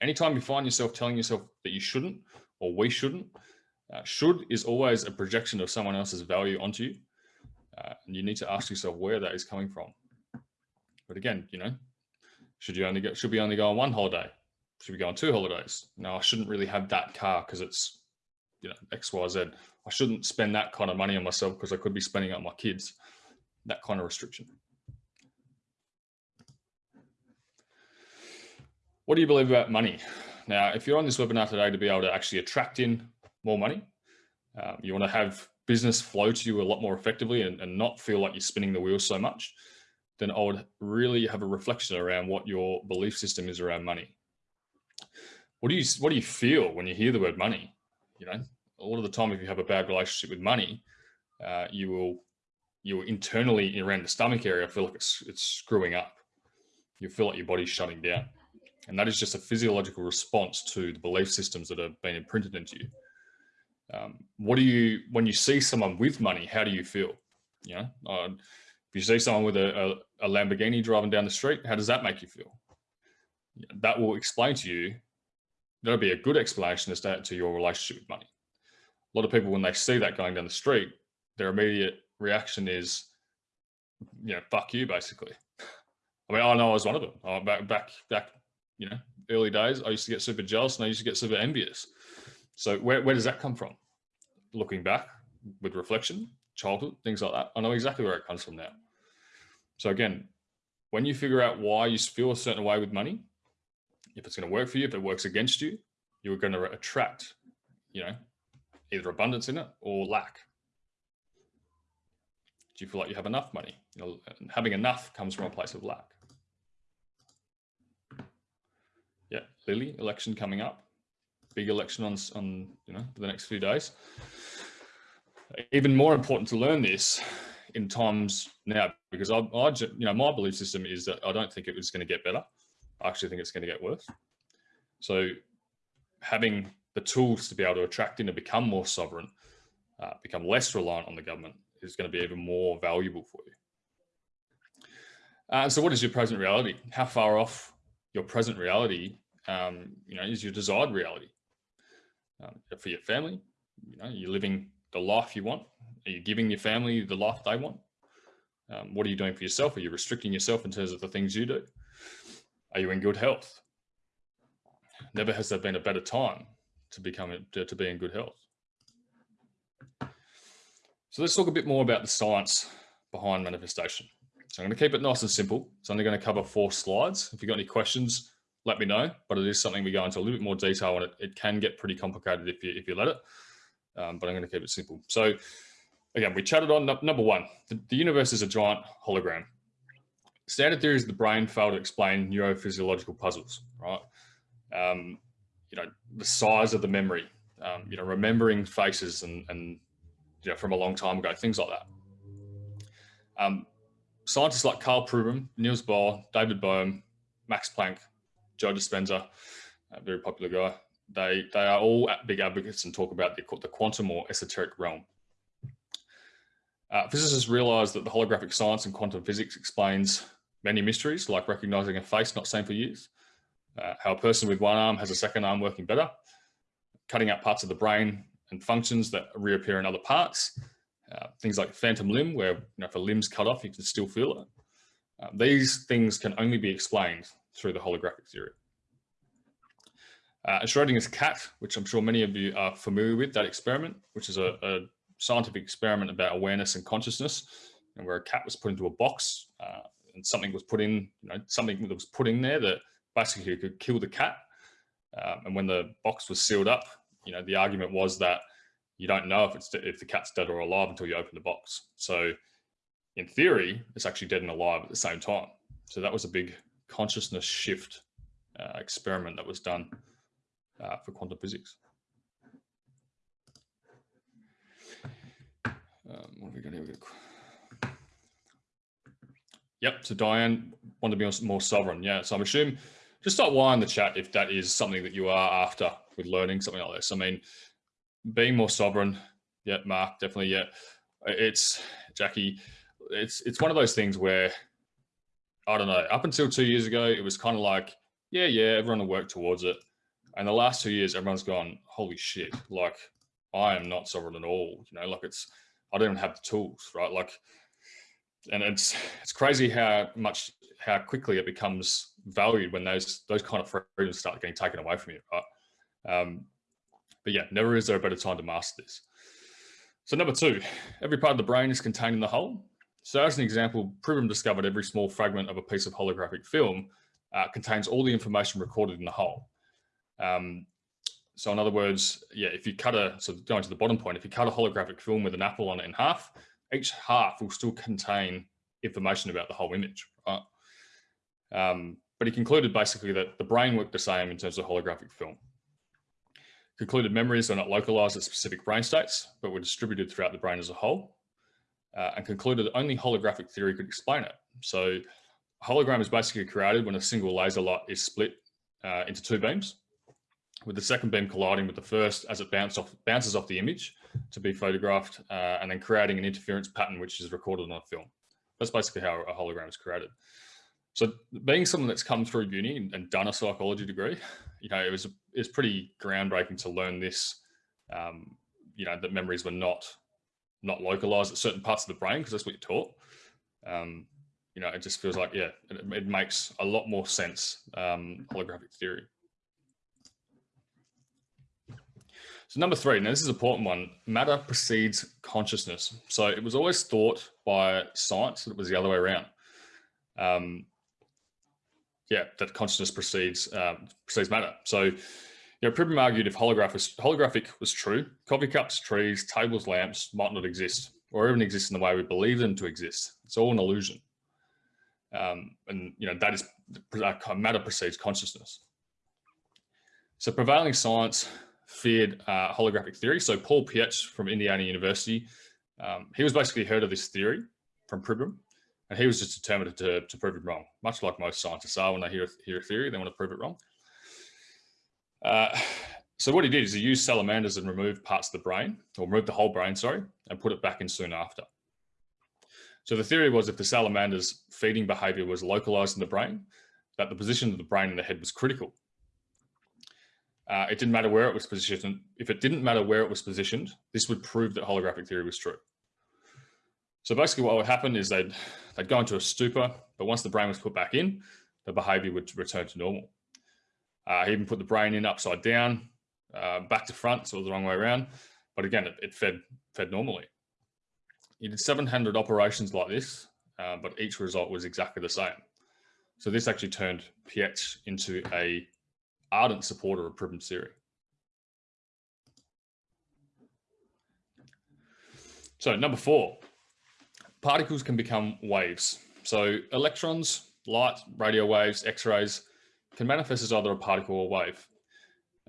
Anytime you find yourself telling yourself that you shouldn't or we shouldn't, uh, should is always a projection of someone else's value onto you. Uh, and you need to ask yourself where that is coming from. But again, you know, should you only go, should we only go on one holiday? Should we go on two holidays? No, I shouldn't really have that car because it's, you know, X, Y, Z. I shouldn't spend that kind of money on myself because I could be spending it on my kids. That kind of restriction. What do you believe about money? Now, if you're on this webinar today to be able to actually attract in more money, uh, you want to have business flow to you a lot more effectively and, and not feel like you're spinning the wheel so much, then I would really have a reflection around what your belief system is around money. What do you what do you feel when you hear the word money? You know, a lot of the time, if you have a bad relationship with money, uh, you will you will internally around the stomach area feel like it's it's screwing up. You feel like your body's shutting down. And that is just a physiological response to the belief systems that have been imprinted into you. Um, what do you, when you see someone with money, how do you feel? You know, uh, if you see someone with a, a, a, Lamborghini driving down the street, how does that make you feel? That will explain to you, that'll be a good explanation as to, your relationship with money. A lot of people, when they see that going down the street, their immediate reaction is, you know, fuck you, basically. I mean, I know I was one of them. Oh, back, back, back you know, early days, I used to get super jealous and I used to get super envious. So where, where does that come from? Looking back with reflection, childhood, things like that. I know exactly where it comes from now. So again, when you figure out why you feel a certain way with money, if it's going to work for you, if it works against you, you're going to attract, you know, either abundance in it or lack. Do you feel like you have enough money? You know, having enough comes from a place of lack. Yeah, Lily, election coming up. Big election on, on you know, the next few days. Even more important to learn this in times now, because I, I, you know, my belief system is that I don't think it was going to get better. I actually think it's going to get worse. So having the tools to be able to attract in and become more sovereign, uh, become less reliant on the government is going to be even more valuable for you. Uh, so what is your present reality? How far off your present reality, um, you know, is your desired reality? Um, for your family, you know, you're living the life you want. Are you giving your family the life they want? Um, what are you doing for yourself? Are you restricting yourself in terms of the things you do? Are you in good health? Never has there been a better time to become to, to be in good health. So let's talk a bit more about the science behind manifestation. So I'm going to keep it nice and simple. It's only going to cover four slides. If you've got any questions, let me know. But it is something we go into a little bit more detail on it. It can get pretty complicated if you if you let it. Um, but I'm going to keep it simple. So again, we chatted on number one. The, the universe is a giant hologram. Standard theories of the brain fail to explain neurophysiological puzzles, right? Um, you know, the size of the memory, um, you know, remembering faces and, and, you know, from a long time ago, things like that. Um, scientists like Karl Pribram, Niels Bohr, David Bohm, Max Planck, Joe Dispenza, a very popular guy, they, they are all big advocates and talk about the, the quantum or esoteric realm. Uh, physicists realize that the holographic science and quantum physics explains many mysteries, like recognizing a face not seen for years, uh, how a person with one arm has a second arm working better, cutting out parts of the brain and functions that reappear in other parts, uh, things like phantom limb, where you know, if a limb's cut off, you can still feel it. Uh, these things can only be explained through the holographic theory. Uh, Schrodinger's cat, which I'm sure many of you are familiar with, that experiment, which is a, a scientific experiment about awareness and consciousness, and where a cat was put into a box uh, and something was put in, you know, something that was put in there that basically could kill the cat. Um, and when the box was sealed up, you know, the argument was that you don't know if it's if the cat's dead or alive until you open the box. So in theory, it's actually dead and alive at the same time. So that was a big consciousness shift uh, experiment that was done uh, for quantum physics. Um, what are we going to Yep. So Diane wanted to be more sovereign. Yeah. So I'm assuming just start why in the chat if that is something that you are after with learning something like this. I mean, being more sovereign. Yeah, Mark, definitely. Yeah, it's Jackie. It's it's one of those things where I don't know. Up until two years ago, it was kind of like, yeah, yeah, everyone will work towards it. And the last two years, everyone's gone, holy shit! Like, I am not sovereign at all. You know, like it's I don't even have the tools, right? Like, and it's it's crazy how much how quickly it becomes valued when those those kind of freedoms start getting taken away from you, right? Um, but yeah, never is there a better time to master this. So number two, every part of the brain is contained in the whole. So as an example, Pribram discovered every small fragment of a piece of holographic film uh, contains all the information recorded in the whole. Um, so in other words, yeah, if you cut a, so going to the bottom point, if you cut a holographic film with an apple on it in half, each half will still contain information about the whole image, right? Um, but he concluded basically that the brain worked the same in terms of holographic film. Concluded memories are not localized at specific brain states, but were distributed throughout the brain as a whole, uh, and concluded that only holographic theory could explain it. So hologram is basically created when a single laser light is split uh, into two beams, with the second beam colliding with the first as it off, bounces off the image to be photographed, uh, and then creating an interference pattern which is recorded on a film. That's basically how a hologram is created. So being someone that's come through uni and, and done a psychology degree, you know, it was it's pretty groundbreaking to learn this. Um, you know, that memories were not not localized at certain parts of the brain because that's what you're taught. Um, you know, it just feels like yeah, it, it makes a lot more sense. Um, holographic theory. So number three, now this is an important one, matter precedes consciousness. So it was always thought by science that it was the other way around. Um, yeah, that consciousness precedes um, precedes matter. So, you know, Pribram argued if holograph was, holographic was true, coffee cups, trees, tables, lamps might not exist, or even exist in the way we believe them to exist. It's all an illusion. Um, and you know that is uh, matter precedes consciousness. So prevailing science feared uh, holographic theory. So Paul Pietsch from Indiana University, um, he was basically heard of this theory from Pribram, and he was just determined to, to prove it wrong, much like most scientists are when they hear, hear a theory, they want to prove it wrong. Uh, so what he did is he used salamanders and removed parts of the brain, or removed the whole brain, sorry, and put it back in soon after. So the theory was if the salamander's feeding behavior was localized in the brain, that the position of the brain in the head was critical. Uh, it didn't matter where it was positioned. If it didn't matter where it was positioned, this would prove that holographic theory was true. So basically what would happen is they'd, they'd go into a stupor, but once the brain was put back in, the behavior would return to normal. Uh, he even put the brain in upside down, uh, back to front, so it was the wrong way around. But again, it, it fed, fed normally. He did 700 operations like this, uh, but each result was exactly the same. So this actually turned Pietsch into a ardent supporter of Pribram's theory. So number four, particles can become waves. So electrons, light, radio waves, X-rays can manifest as either a particle or wave.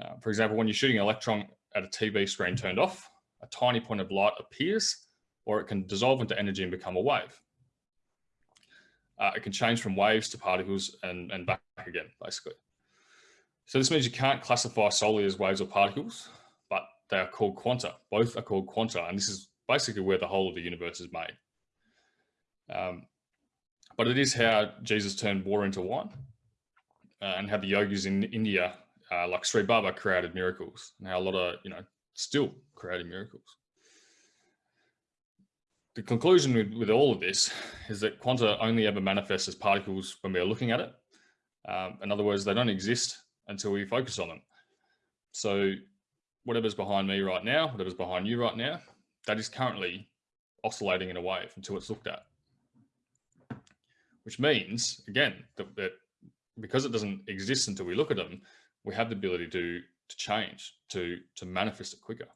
Uh, for example, when you're shooting an electron at a TV screen turned off, a tiny point of light appears, or it can dissolve into energy and become a wave. Uh, it can change from waves to particles and, and back again, basically. So this means you can't classify solely as waves or particles, but they are called quanta. Both are called quanta, and this is basically where the whole of the universe is made. Um, but it is how Jesus turned water into wine uh, and how the yogis in India, uh, like Sri Baba, created miracles and how a lot of, you know, still creating miracles. The conclusion with, with all of this is that quanta only ever manifests as particles when we are looking at it. Um, in other words, they don't exist until we focus on them. So whatever's behind me right now, whatever's behind you right now, that is currently oscillating in a wave until it's looked at. Which means, again, that, that because it doesn't exist until we look at them, we have the ability to, to change, to, to manifest it quicker.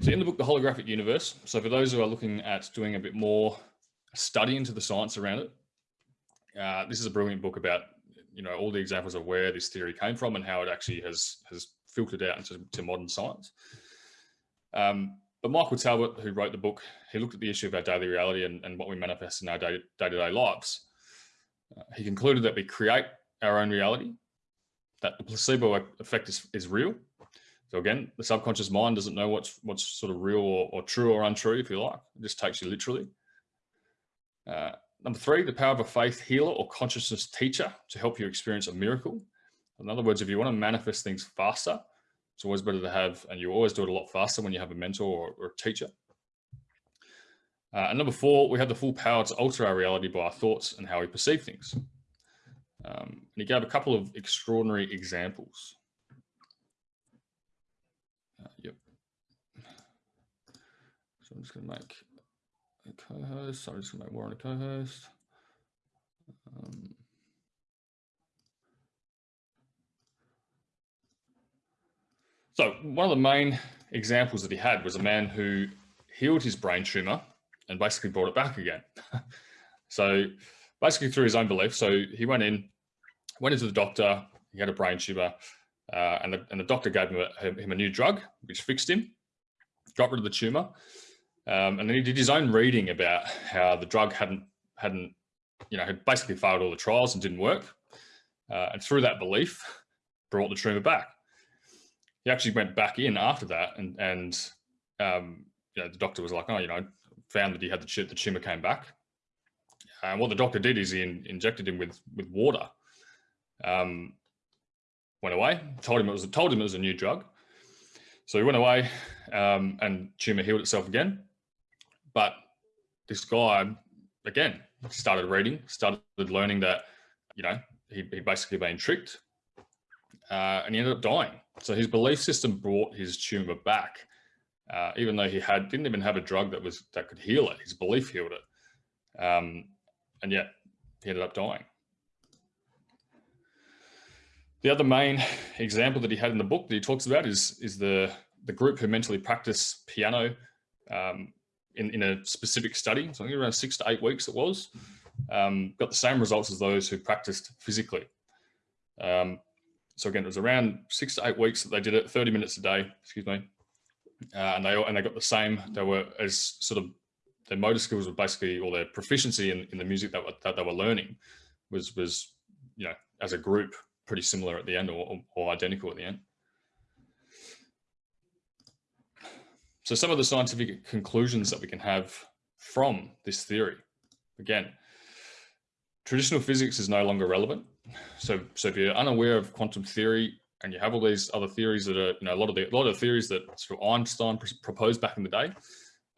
So in the book, The Holographic Universe, so for those who are looking at doing a bit more study into the science around it, uh, this is a brilliant book about you know all the examples of where this theory came from and how it actually has has filtered out into modern science. Um, but Michael Talbot, who wrote the book, he looked at the issue of our daily reality and, and what we manifest in our day-to-day -day lives. Uh, he concluded that we create our own reality, that the placebo effect is, is real. So again, the subconscious mind doesn't know what's what's sort of real or, or true or untrue, if you like. It just takes you literally. Uh, Number three, the power of a faith healer or consciousness teacher to help you experience a miracle. In other words, if you want to manifest things faster, it's always better to have, and you always do it a lot faster when you have a mentor or, or a teacher. Uh, and number four, we have the full power to alter our reality by our thoughts and how we perceive things. Um, and he gave a couple of extraordinary examples. Uh, yep. So I'm just going to make a co-host. So I'm just make Warren a co-host. Um, so one of the main examples that he had was a man who healed his brain tumor and basically brought it back again. so basically through his own belief. So he went in, went into the doctor, he had a brain tumor, uh, and, the, and the doctor gave him a, him a new drug, which fixed him, got rid of the tumor, um, and then he did his own reading about how the drug hadn't, hadn't, you know, had basically failed all the trials and didn't work. Uh, and through that belief, brought the tumor back. He actually went back in after that and, and um, you know, the doctor was like, oh, you know, found that he had the, the tumor came back. And what the doctor did is he in, injected him with, with water. Um, went away, told him it was, told him it was a new drug. So he went away um, and tumor healed itself again. But this guy, again, started reading, started learning that, you know, he, he basically been tricked uh, and he ended up dying. So his belief system brought his tumor back, uh, even though he had didn't even have a drug that was that could heal it. His belief healed it, um, and yet he ended up dying. The other main example that he had in the book that he talks about is is the the group who mentally practice piano um, in, in a specific study, so I think around six to eight weeks it was, um, got the same results as those who practiced physically. Um, so again, it was around six to eight weeks that they did it, 30 minutes a day, excuse me. Uh, and they and they got the same, they were as sort of, their motor skills were basically, or their proficiency in, in the music that, that they were learning was, was, you know, as a group, pretty similar at the end or, or identical at the end. So some of the scientific conclusions that we can have from this theory, again, traditional physics is no longer relevant. So, so if you're unaware of quantum theory and you have all these other theories that are, you know, a lot of the, a lot of theories that sort of Einstein proposed back in the day,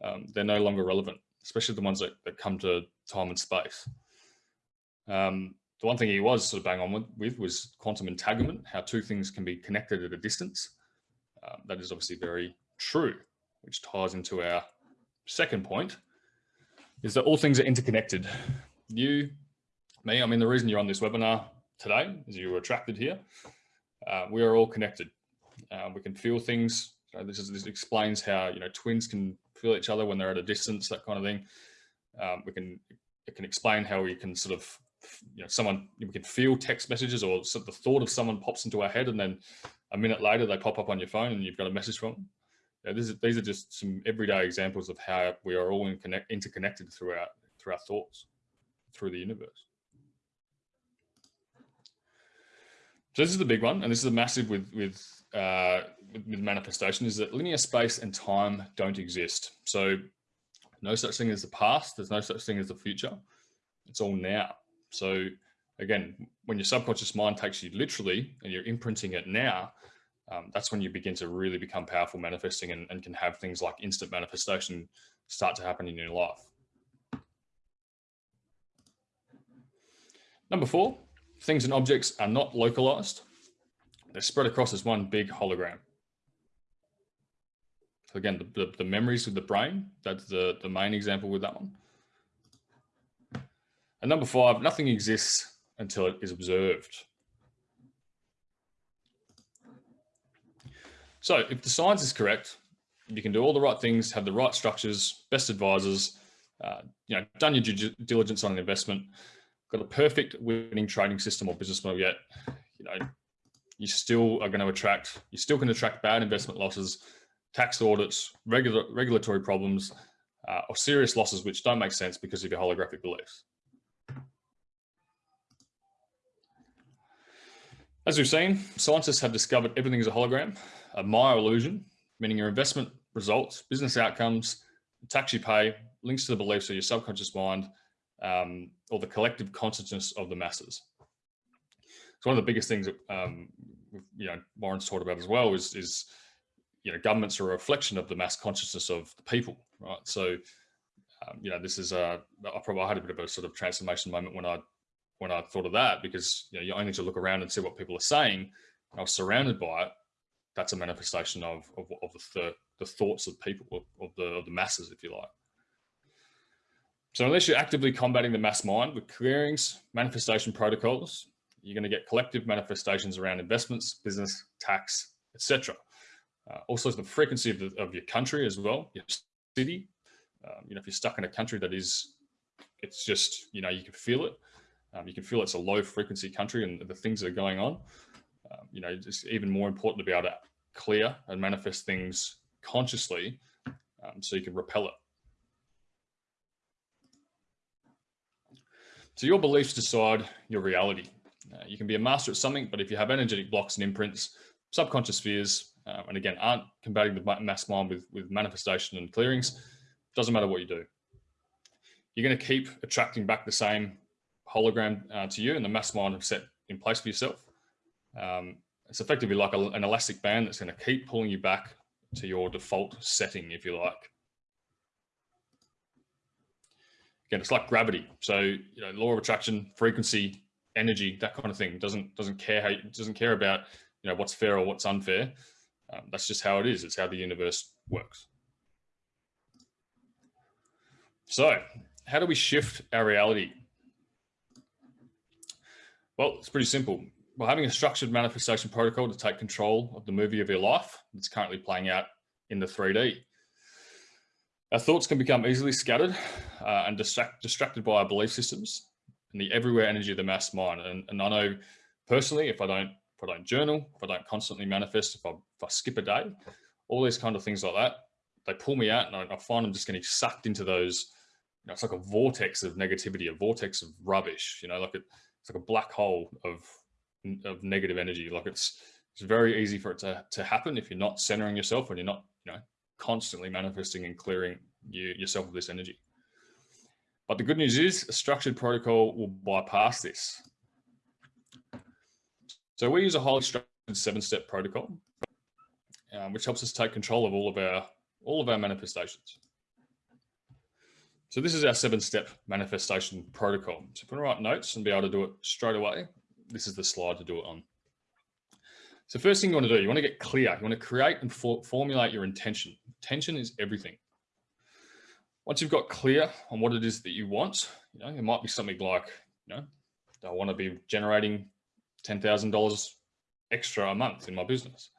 um, they're no longer relevant, especially the ones that, that come to time and space. Um, the one thing he was sort of bang on with, with, was quantum entanglement, how two things can be connected at a distance. Um, that is obviously very true, which ties into our second point, is that all things are interconnected. You, me, I mean, the reason you're on this webinar today is you were attracted here. Uh, we are all connected. Uh, we can feel things. This, is, this explains how, you know, twins can feel each other when they're at a distance, that kind of thing. Um, we can, it can explain how we can sort of you know, someone, we can feel text messages or sort of the thought of someone pops into our head and then a minute later they pop up on your phone and you've got a message from them. Is, these are just some everyday examples of how we are all in connect, interconnected through our, through our thoughts, through the universe. So this is the big one, and this is a massive with with, uh, with manifestation is that linear space and time don't exist. So no such thing as the past. There's no such thing as the future. It's all now. So again, when your subconscious mind takes you literally and you're imprinting it now, um, that's when you begin to really become powerful manifesting and, and can have things like instant manifestation start to happen in your life. Number four, things and objects are not localized. They're spread across as one big hologram. So again, the, the, the memories of the brain, that's the, the main example with that one. And number five, nothing exists until it is observed. So if the science is correct, you can do all the right things, have the right structures, best advisors, uh, you know, done your due diligence on an investment, got a perfect winning trading system or business model yet, you know, you still are going to attract, you still can attract bad investment losses, tax audits, regular, regulatory problems, uh, or serious losses which don't make sense because of your holographic beliefs. As we've seen, scientists have discovered everything is a hologram, a Maya illusion, meaning your investment results, business outcomes, tax you pay, links to the beliefs of your subconscious mind, um, or the collective consciousness of the masses. So one of the biggest things that um, you know Warren's talked about as well is, is you know governments are a reflection of the mass consciousness of the people, right? So um, you know this is a I probably had a bit of a sort of transformation moment when I when I thought of that because you know you only need to look around and see what people are saying. I was surrounded by it. That's a manifestation of of, of the, the thoughts of people of, the of the masses, if you like. So unless you're actively combating the mass mind with clearings, manifestation protocols, you're going to get collective manifestations around investments, business, tax, etc. Uh, also, the frequency of, the, of, your country as well, your city. Um, you know, if you're stuck in a country that is, it's just, you know, you can feel it. Um, you can feel it's a low frequency country and the things that are going on. Um, you know, it's even more important to be able to clear and manifest things consciously um, so you can repel it. So your beliefs decide your reality. Uh, you can be a master at something, but if you have energetic blocks and imprints, subconscious fears, um, and again, aren't combating the mass mind with, with manifestation and clearings, doesn't matter what you do. You're going to keep attracting back the same hologram uh, to you and the mass mind have set in place for yourself. Um, it's effectively like a, an elastic band that's going to keep pulling you back to your default setting, if you like. Again, it's like gravity. So, you know, law of attraction, frequency, energy, that kind of thing doesn't doesn't care how doesn't care about you know what's fair or what's unfair. Um, that's just how it is. It's how the universe works. So, how do we shift our reality well, it's pretty simple. We're having a structured manifestation protocol to take control of the movie of your life that's currently playing out in the 3D. Our thoughts can become easily scattered uh, and distract, distracted by our belief systems and the everywhere energy of the mass mind. And, and I know personally, if I don't if I don't journal, if I don't constantly manifest, if I, if I skip a day, all these kind of things like that, they pull me out and I, I find I'm just getting sucked into those, you know, it's like a vortex of negativity, a vortex of rubbish, you know, like it, it's like a black hole of of negative energy. Like it's it's very easy for it to to happen if you're not centering yourself and you're not you know constantly manifesting and clearing you, yourself of this energy. But the good news is a structured protocol will bypass this. So we use a highly structured seven-step protocol, um, which helps us take control of all of our all of our manifestations. So this is our seven-step manifestation protocol. So if we write notes and be able to do it straight away, this is the slide to do it on. So first thing you want to do, you want to get clear. You want to create and for formulate your intention. Intention is everything. Once you've got clear on what it is that you want, you know, it might be something like, you know, I want to be generating $10,000 extra a month in my business.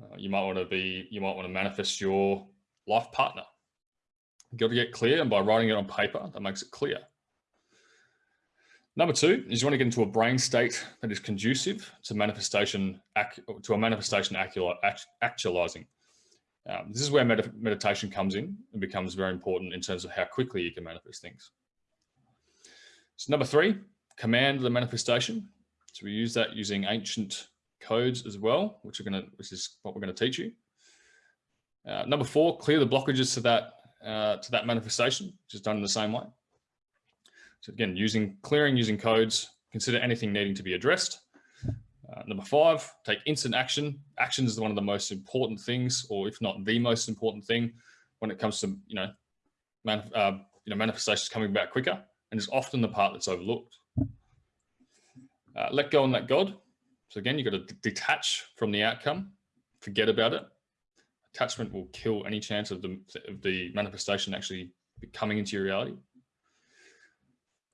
Uh, you might want to be, you might want to manifest your life partner. You've got to get clear and by writing it on paper, that makes it clear. Number two is you want to get into a brain state that is conducive to manifestation, to a manifestation actualizing. Um, this is where med meditation comes in and becomes very important in terms of how quickly you can manifest things. So number three, command the manifestation. So we use that using ancient codes as well, which are going to, which is what we're going to teach you. Uh, number four, clear the blockages to that uh, to that manifestation, which is done in the same way. So again, using clearing, using codes, consider anything needing to be addressed. Uh, number five, take instant action. Action is one of the most important things, or if not the most important thing, when it comes to you know, uh, you know manifestations coming back quicker, and it's often the part that's overlooked. Uh, let go and let God. So again, you've got to detach from the outcome, forget about it. Attachment will kill any chance of the, of the manifestation actually coming into your reality.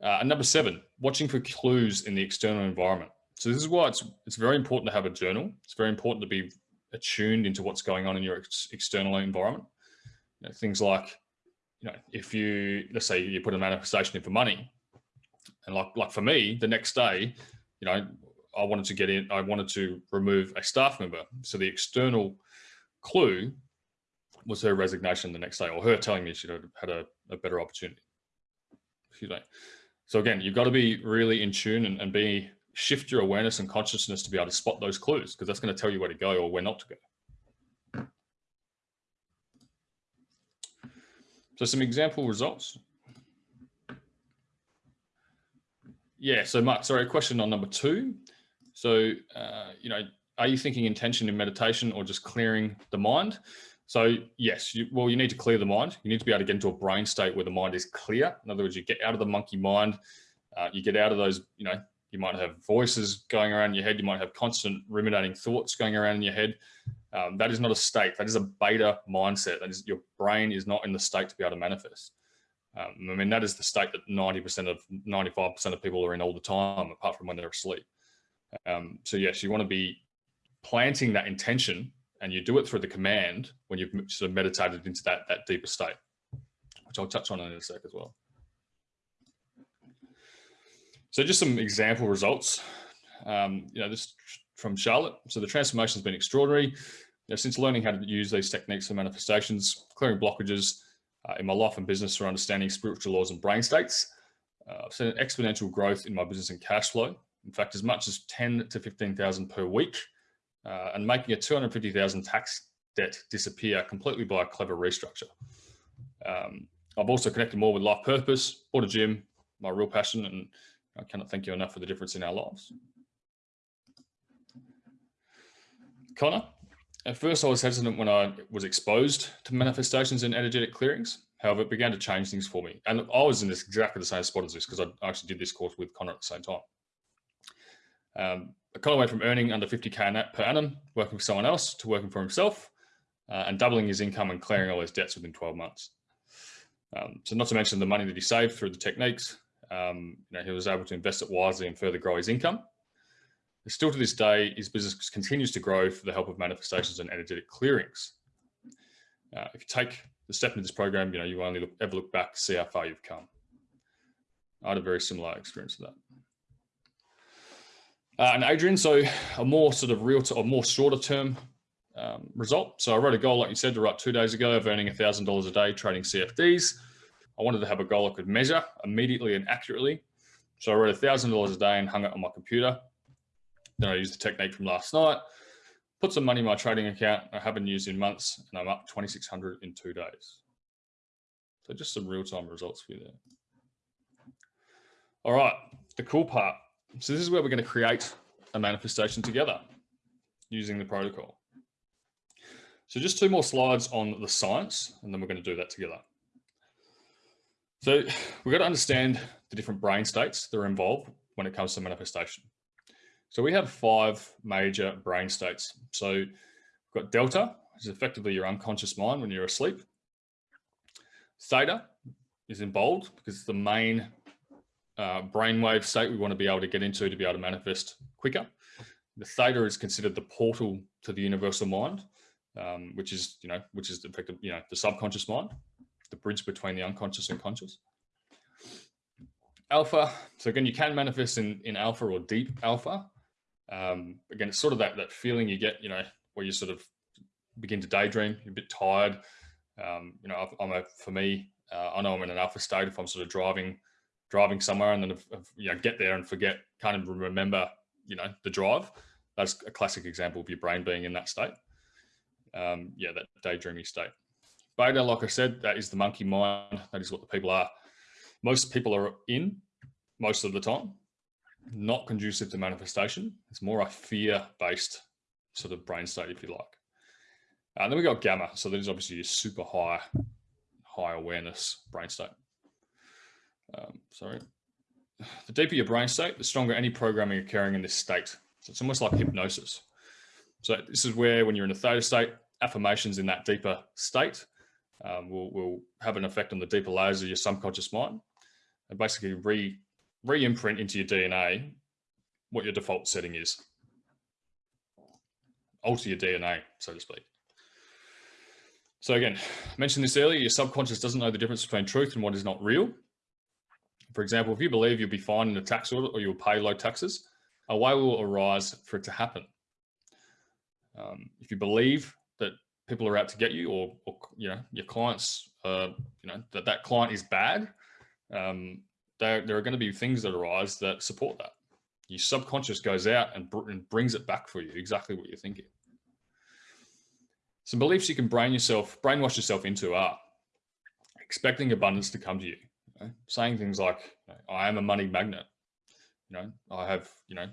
Uh, and number seven, watching for clues in the external environment. So this is why it's, it's very important to have a journal. It's very important to be attuned into what's going on in your ex external environment. You know, things like, you know, if you, let's say you put a manifestation in for money and like, like for me, the next day, you know, I wanted to get in, I wanted to remove a staff member. So the external clue was her resignation the next day or her telling me she had a, a better opportunity. Excuse me. So again, you've got to be really in tune and, and be shift your awareness and consciousness to be able to spot those clues because that's going to tell you where to go or where not to go. So some example results. Yeah, so Mark, sorry, question on number two. So, uh, you know, are you thinking intention in meditation or just clearing the mind? So yes, you, well, you need to clear the mind. You need to be able to get into a brain state where the mind is clear. In other words, you get out of the monkey mind, uh, you get out of those, you know, you might have voices going around in your head. You might have constant ruminating thoughts going around in your head. Um, that is not a state. That is a beta mindset. That is your brain is not in the state to be able to manifest. Um, I mean, that is the state that 90% of 95% of people are in all the time, apart from when they're asleep. Um, so yes, you want to be planting that intention and you do it through the command when you've sort of meditated into that, that deeper state, which I'll touch on in a sec as well. So just some example results. Um, you know, this from Charlotte. So the transformation has been extraordinary. Since learning how to use these techniques for manifestations, clearing blockages uh, in my life and business for understanding spiritual laws and brain states, uh, I've seen an exponential growth in my business and cash flow. In fact, as much as 10 to 15,000 per week uh, and making a 250,000 tax debt disappear completely by a clever restructure. Um, I've also connected more with life purpose, bought a gym, my real passion, and I cannot thank you enough for the difference in our lives. Connor, at first I was hesitant when I was exposed to manifestations and energetic clearings. However, it began to change things for me. And I was in this exactly the same spot as this because I actually did this course with Connor at the same time. Um, Kind of went from earning under 50K per annum, working for someone else, to working for himself uh, and doubling his income and clearing all his debts within 12 months. Um, so not to mention the money that he saved through the techniques, um, you know, he was able to invest it wisely and further grow his income. Still to this day, his business continues to grow for the help of manifestations and energetic clearings. Uh, if you take the step into this program, you know, you only look, ever look back to see how far you've come. I had a very similar experience to that. Uh, and Adrian, so a more sort of real, or more shorter term um, result. So I wrote a goal, like you said, to write two days ago of earning $1,000 a day trading CFDs. I wanted to have a goal I could measure immediately and accurately. So I wrote $1,000 a day and hung it on my computer. Then I used the technique from last night, put some money in my trading account. I haven't used in months and I'm up 2,600 in two days. So just some real-time results for you there. All right, the cool part. So this is where we're going to create a manifestation together using the protocol. So just two more slides on the science, and then we're going to do that together. So we've got to understand the different brain states that are involved when it comes to manifestation. So we have five major brain states. So we've got delta, which is effectively your unconscious mind when you're asleep. Theta is in bold because it's the main uh, brainwave state we want to be able to get into to be able to manifest quicker. The theta is considered the portal to the universal mind, um, which is, you know, which is effective, you know, the subconscious mind, the bridge between the unconscious and conscious. Alpha, so again, you can manifest in, in alpha or deep alpha. Um, again, it's sort of that, that feeling you get, you know, where you sort of begin to daydream, you're a bit tired. Um, you know, I'm a, for me, uh, I know I'm in an alpha state if I'm sort of driving, driving somewhere and then, you know, get there and forget, kind of remember, you know, the drive. That's a classic example of your brain being in that state. Um, yeah, that daydreamy state. Beta, like I said, that is the monkey mind. That is what the people are. Most people are in most of the time not conducive to manifestation. It's more a fear-based sort of brain state, if you like. And then we got gamma. So that is obviously a super high, high awareness brain state. Um, sorry. The deeper your brain state, the stronger any programming occurring in this state. So it's almost like hypnosis. So this is where when you're in a theta state, affirmations in that deeper state um, will, will have an effect on the deeper layers of your subconscious mind and basically re re-imprint into your DNA what your default setting is. Alter your DNA, so to speak. So again, I mentioned this earlier, your subconscious doesn't know the difference between truth and what is not real. For example, if you believe you'll be fine in a tax audit or you'll pay low taxes, a way will arise for it to happen. Um, if you believe that people are out to get you or, or you know, your clients, uh, you know, that that client is bad, um, there, there are going to be things that arise that support that. Your subconscious goes out and, br and brings it back for you, exactly what you're thinking. Some beliefs you can brain yourself, brainwash yourself into are expecting abundance to come to you. You know? Saying things like, I am a money magnet. You know, I have, you know,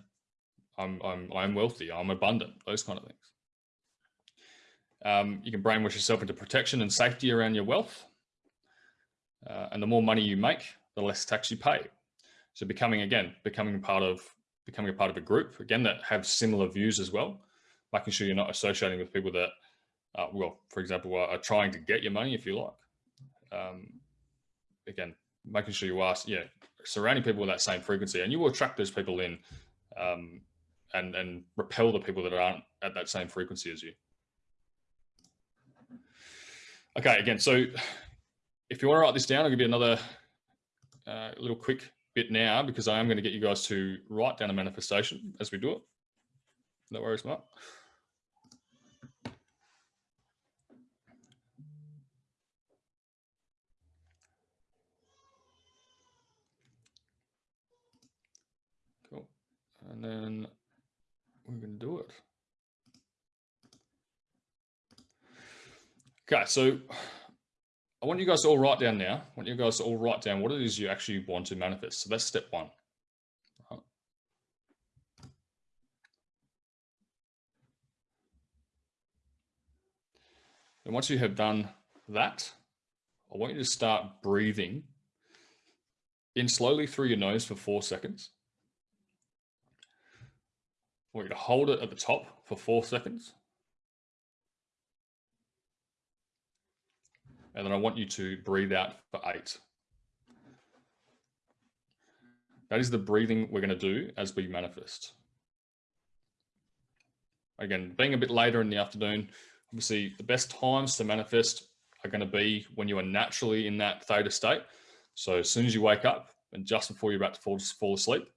I'm, I'm, I'm wealthy, I'm abundant, those kind of things. Um, you can brainwash yourself into protection and safety around your wealth. Uh, and the more money you make, the less tax you pay. So becoming, again, becoming part of, becoming a part of a group, again, that have similar views as well, making sure you're not associating with people that, uh, well, for example, are, are, trying to get your money, if you like. Um, again, making sure you are, yeah, surrounding people with that same frequency and you will attract those people in um, and, and repel the people that aren't at that same frequency as you. Okay, again, so if you want to write this down, I'll give you another uh, little quick bit now because I am going to get you guys to write down a manifestation as we do it. No worries, Mark. Cool. And then we're going to do it. Okay, so I want you guys to all write down now. I want you guys to all write down what it is you actually want to manifest. So that's step one. And once you have done that, I want you to start breathing in slowly through your nose for four seconds. Want you to hold it at the top for four seconds. And then I want you to breathe out for eight. That is the breathing we're going to do as we manifest. Again, being a bit later in the afternoon, obviously the best times to manifest are going to be when you are naturally in that theta state. So as soon as you wake up and just before you're about to fall, fall asleep.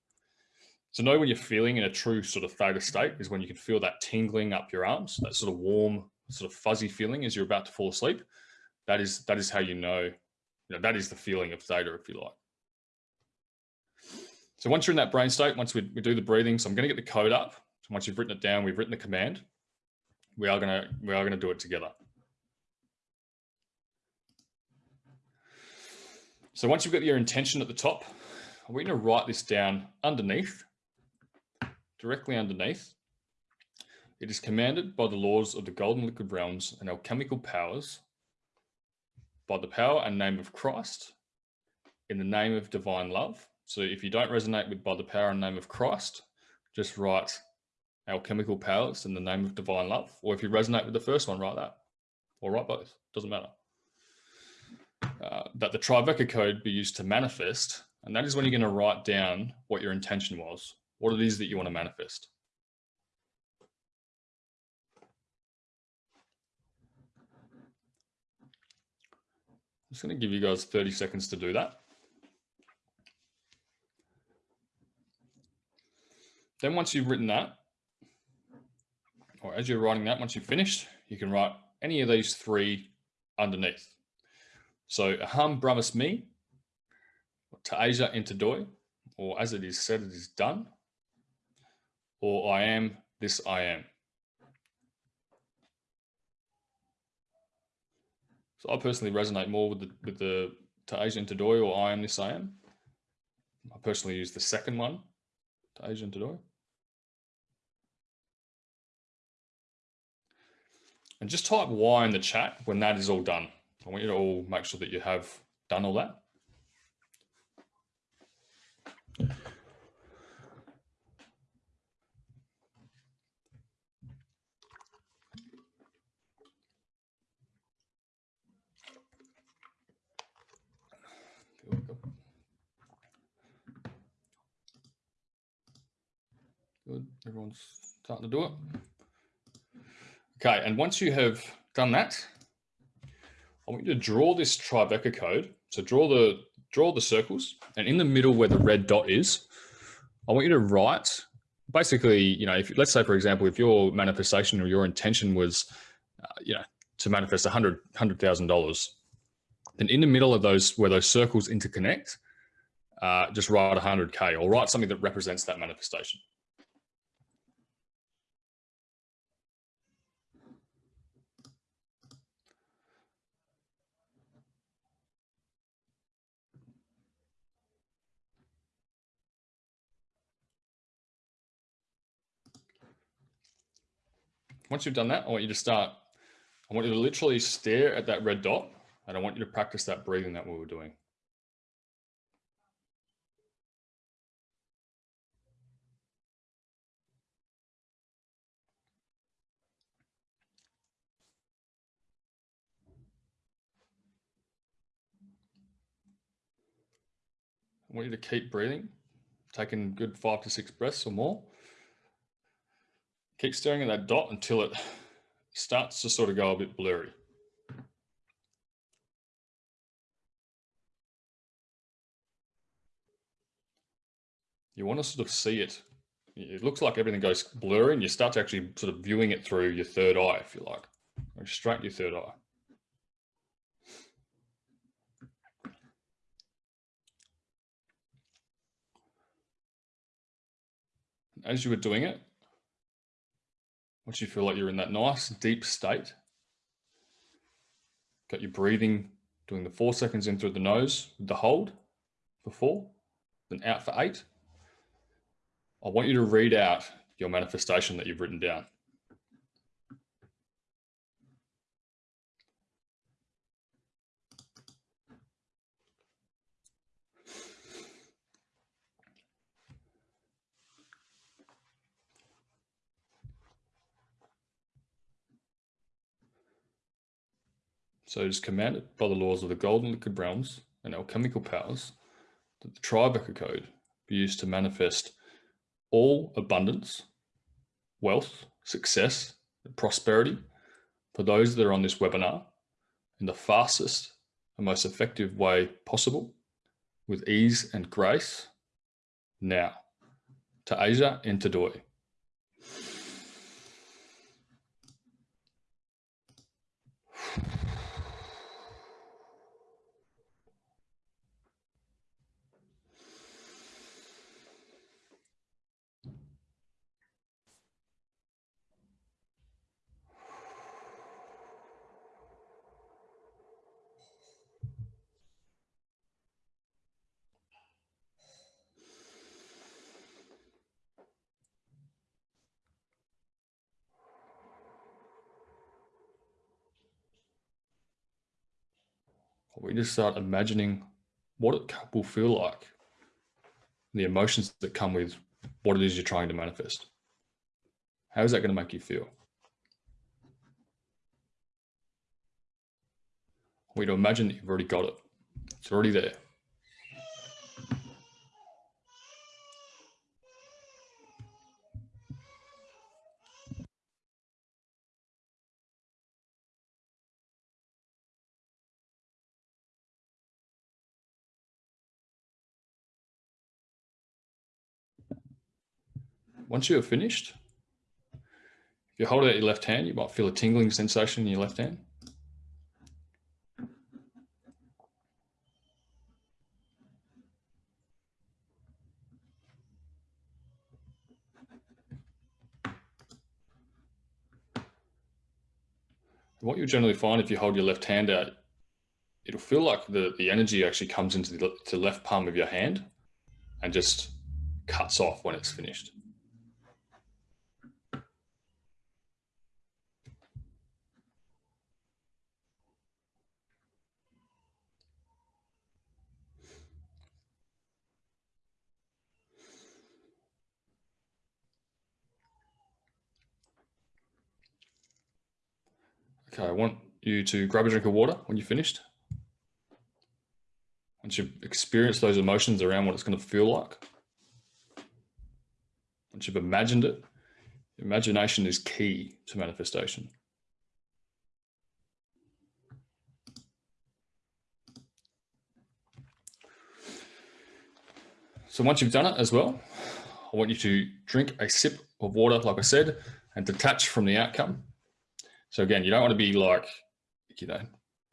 So know when you're feeling in a true sort of theta state is when you can feel that tingling up your arms, that sort of warm, sort of fuzzy feeling as you're about to fall asleep that is that is how you know, you know that is the feeling of theta, if you like. So once you're in that brain state, once we, we do the breathing, so I'm going to get the code up. So once you've written it down, we've written the command. we are gonna we are gonna do it together. So once you've got your intention at the top, we're going to write this down underneath, directly underneath. It is commanded by the laws of the golden liquid realms and alchemical powers, by the power and name of Christ, in the name of divine love. So if you don't resonate with by the power and name of Christ, just write alchemical powers in the name of divine love. Or if you resonate with the first one, write that. Or write both, doesn't matter uh, that the Tribeca code be used to manifest. And that is when you're going to write down what your intention was, what it is that you want to manifest. I'm just going to give you guys 30 seconds to do that. Then once you've written that, or as you're writing that, once you've finished, you can write any of these three underneath. So Aham Brahmasmi, Ta'aja Entadoi, or as it is said, it is done, or I am this I am. So I personally resonate more with the with the Ta'aja Entadoi or I am this I am. I personally use the second one, Ta'aja Entadoi. And just type Y in the chat when that is all done. I want you to all make sure that you have done all that. Good, everyone's starting to do it. Okay, and once you have done that, I want you to draw this Tribeca code. So draw the draw the circles and in the middle where the red dot is, I want you to write basically, you know, if let's say, for example, if your manifestation or your intention was, uh, you know, to manifest a hundred, hundred thousand dollars, then in the middle of those, where those circles interconnect, uh, just write a hundred K or write something that represents that manifestation. Once you've done that, I want you to start, I want you to literally stare at that red dot and I want you to practice that breathing that we were doing. I want you to keep breathing, taking good five to six breaths or more. Keep staring at that dot until it starts to sort of go a bit blurry. You want to sort of see it. It looks like everything goes blurry and you start to actually sort of viewing it through your third eye, if you like, or straight your third eye. As you were doing it, once you feel like you're in that nice deep state, got your breathing, doing the four seconds in through the nose with the hold for four, then out for eight. I want you to read out your manifestation that you've written down. So it is commanded by the laws of the golden liquid realms and alchemical powers that the Tribeca code be used to manifest all abundance, wealth, success, and prosperity for those that are on this webinar in the fastest and most effective way possible with ease and grace now. to Asia and to Entadoi. We just start imagining what it will feel like, the emotions that come with what it is you're trying to manifest. How is that going to make you feel? We to imagine that you've already got it. It's already there. Once you have finished, if you hold it out your left hand, you might feel a tingling sensation in your left hand. what you'll generally find if you hold your left hand out, it'll feel like the, the energy actually comes into the, the left palm of your hand and just cuts off when it's finished. Okay, I want you to grab a drink of water when you're finished. Once you've experienced those emotions around what it's going to feel like, once you've imagined it, imagination is key to manifestation. So once you've done it as well, I want you to drink a sip of water, like I said, and detach from the outcome so again, you don't want to be like, you know,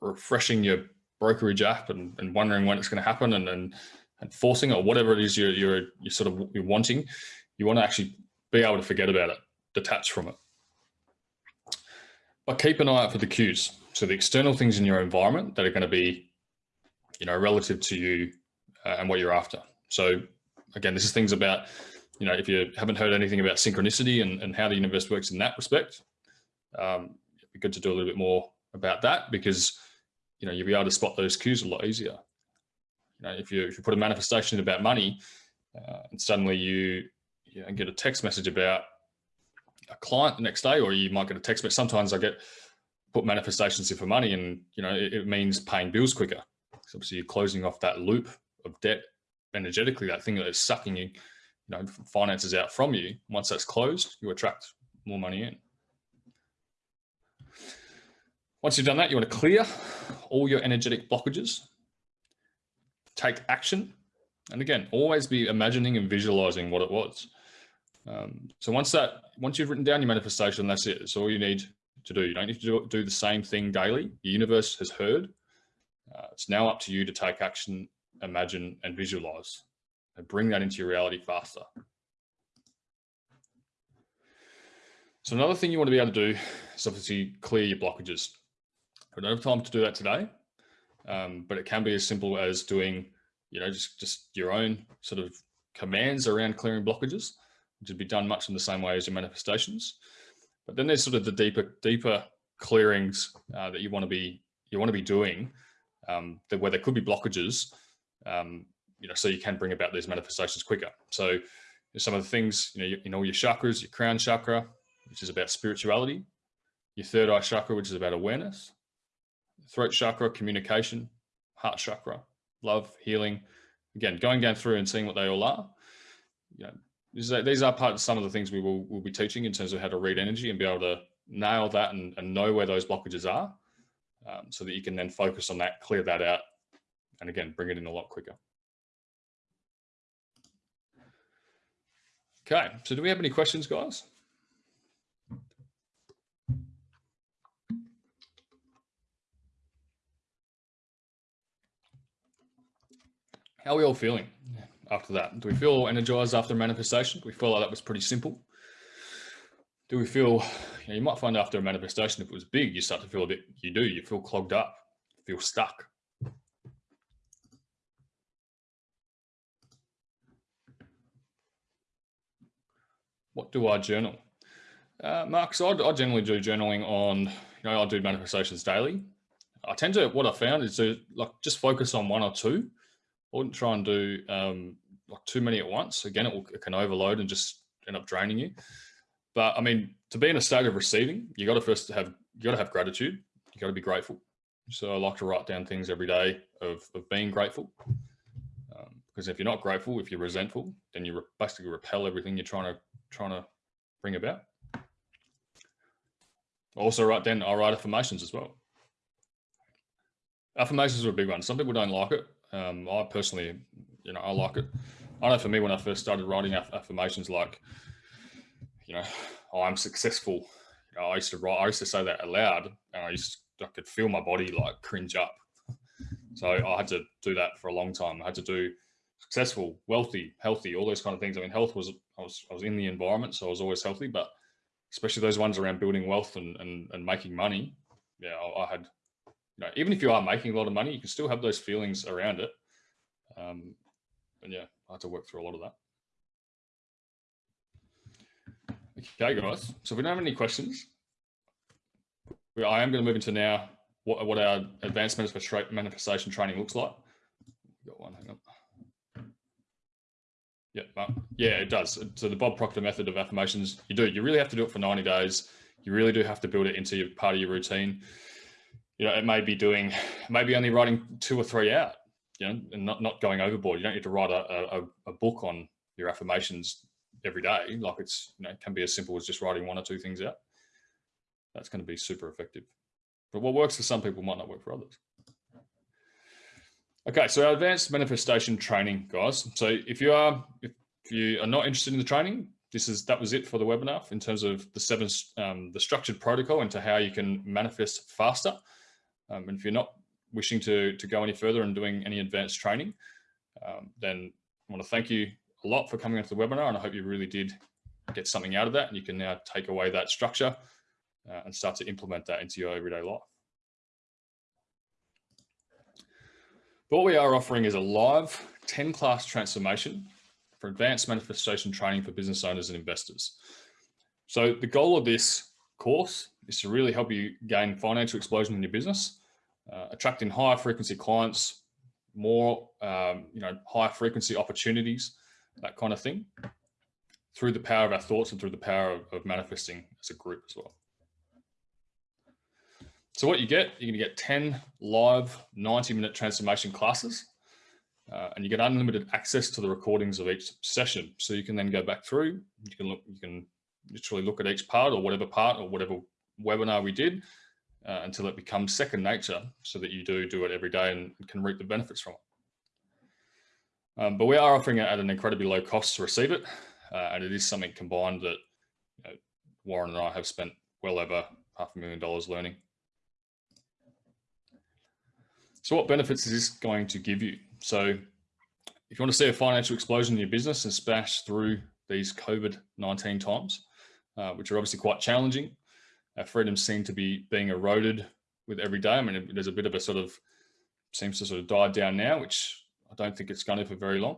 refreshing your brokerage app and, and wondering when it's going to happen and, and, and forcing or whatever it is you're, you're, you're sort of you're wanting. You want to actually be able to forget about it, detach from it. But keep an eye out for the cues. So the external things in your environment that are going to be, you know, relative to you uh, and what you're after. So again, this is things about, you know, if you haven't heard anything about synchronicity and, and how the universe works in that respect, um, be good to do a little bit more about that because, you know, you'll be able to spot those cues a lot easier. You know, if you, if you put a manifestation about money uh, and suddenly you, you know, get a text message about a client the next day, or you might get a text message. Sometimes I get put manifestations in for money and, you know, it, it means paying bills quicker. So obviously you're closing off that loop of debt energetically, that thing that is sucking you, you know, finances out from you. Once that's closed, you attract more money in. Once you've done that, you want to clear all your energetic blockages, take action. And again, always be imagining and visualizing what it was. Um, so once that, once you've written down your manifestation, that's it. It's all you need to do. You don't need to do, do the same thing daily. The universe has heard. Uh, it's now up to you to take action, imagine and visualize and bring that into your reality faster. So another thing you want to be able to do is obviously clear your blockages. We don't have time to do that today, um, but it can be as simple as doing, you know, just, just your own sort of commands around clearing blockages, which would be done much in the same way as your manifestations. But then there's sort of the deeper, deeper clearings uh, that you want to be, you want to be doing um, that where there could be blockages, um, you know, so you can bring about these manifestations quicker. So some of the things, you know, you, you know, your chakras, your crown chakra, which is about spirituality, your third eye chakra, which is about awareness, throat chakra, communication, heart chakra, love, healing. Again, going down through and seeing what they all are. You know, these are, part of some of the things we will will be teaching in terms of how to read energy and be able to nail that and, and know where those blockages are um, so that you can then focus on that, clear that out, and again, bring it in a lot quicker. Okay, so do we have any questions, guys? How are we all feeling after that? Do we feel energized after manifestation? Do we feel like that was pretty simple? Do we feel, you, know, you might find after a manifestation, if it was big, you start to feel a bit, you do, you feel clogged up, feel stuck. What do I journal? Uh, Mark, so I, I generally do journaling on, you know, I do manifestations daily. I tend to, what I found is to like just focus on one or two. I wouldn't try and do um, like too many at once. Again, it, will, it can overload and just end up draining you. But I mean, to be in a state of receiving, you got to first have, you got to have gratitude. You got to be grateful. So I like to write down things every day of, of being grateful. Um, because if you're not grateful, if you're resentful, then you re basically repel everything you're trying to, trying to bring about. Also write down, I write affirmations as well. Affirmations are a big one. Some people don't like it. Um, I personally, you know, I like it. I know for me, when I first started writing aff affirmations like, you know, oh, I'm successful. You know, I used to write, I used to say that aloud and I used to, I could feel my body like cringe up. So I had to do that for a long time. I had to do successful, wealthy, healthy, all those kind of things. I mean, health was, I was, I was in the environment, so I was always healthy, but especially those ones around building wealth and, and, and making money. Yeah, I, I, had, you know, even if you are making a lot of money, you can still have those feelings around it. Um, and yeah, I had to work through a lot of that. Okay, guys. So if we don't have any questions, I am going to move into now what, what our advanced manifestation training looks like. Got one, hang on. Yeah, yeah, it does. So the Bob Proctor method of affirmations, you do. You really have to do it for 90 days. You really do have to build it into your part of your routine. You know, it may be doing, maybe only writing two or three out, you know, and not, not going overboard. You don't need to write a, a, a book on your affirmations every day. Like it's, you know, it can be as simple as just writing one or two things out. That's going to be super effective. But what works for some people might not work for others. Okay, so our advanced manifestation training, guys. So if you are if you are not interested in the training, this is that was it for the webinar in terms of the seven um, the structured protocol into how you can manifest faster. Um, and if you're not wishing to to go any further and doing any advanced training, um, then I want to thank you a lot for coming onto the webinar, and I hope you really did get something out of that, and you can now take away that structure uh, and start to implement that into your everyday life. But what we are offering is a live 10 class transformation for advanced manifestation training for business owners and investors. So the goal of this course is to really help you gain financial explosion in your business, uh, attracting higher frequency clients, more, um, you know, higher frequency opportunities, that kind of thing, through the power of our thoughts and through the power of, of manifesting as a group as well. So what you get, you're gonna get 10 live 90 minute transformation classes uh, and you get unlimited access to the recordings of each session. So you can then go back through, you can look, you can literally look at each part or whatever part or whatever webinar we did uh, until it becomes second nature so that you do do it every day and can reap the benefits from it. Um, but we are offering it at an incredibly low cost to receive it. Uh, and it is something combined that you know, Warren and I have spent well over half a million dollars learning. So what benefits is this going to give you? So if you want to see a financial explosion in your business and smash through these COVID-19 times, uh, which are obviously quite challenging, our freedoms seem to be being eroded with every day. I mean, there's a bit of a sort of, seems to sort of die down now, which I don't think it's going to for very long.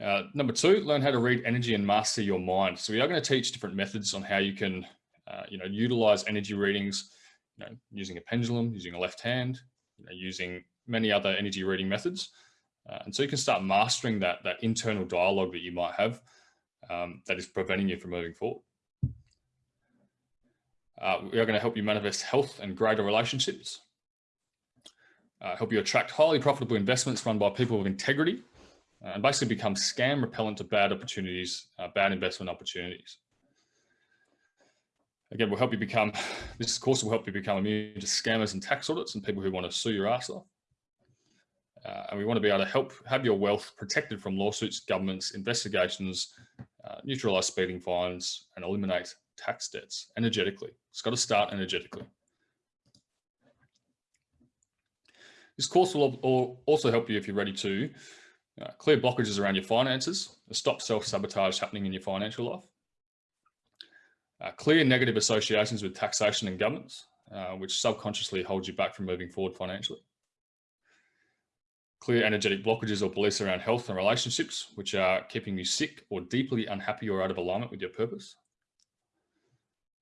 Uh, number two, learn how to read energy and master your mind. So we are going to teach different methods on how you can, uh, you know, utilize energy readings you know, using a pendulum, using a left hand, you know, using many other energy reading methods. Uh, and so you can start mastering that, that internal dialogue that you might have um, that is preventing you from moving forward. Uh, we are going to help you manifest health and greater relationships, uh, help you attract highly profitable investments run by people of integrity, uh, and basically become scam repellent to bad opportunities, uh, bad investment opportunities. Again, we'll help you become, this course will help you become immune to scammers and tax audits and people who want to sue your ass off. Uh, and we want to be able to help have your wealth protected from lawsuits, governments, investigations, uh, neutralize speeding fines, and eliminate tax debts energetically. It's got to start energetically. This course will also help you if you're ready to uh, clear blockages around your finances, stop self-sabotage happening in your financial life, uh, clear negative associations with taxation and governments, uh, which subconsciously holds you back from moving forward financially. Clear energetic blockages or beliefs around health and relationships, which are keeping you sick or deeply unhappy or out of alignment with your purpose.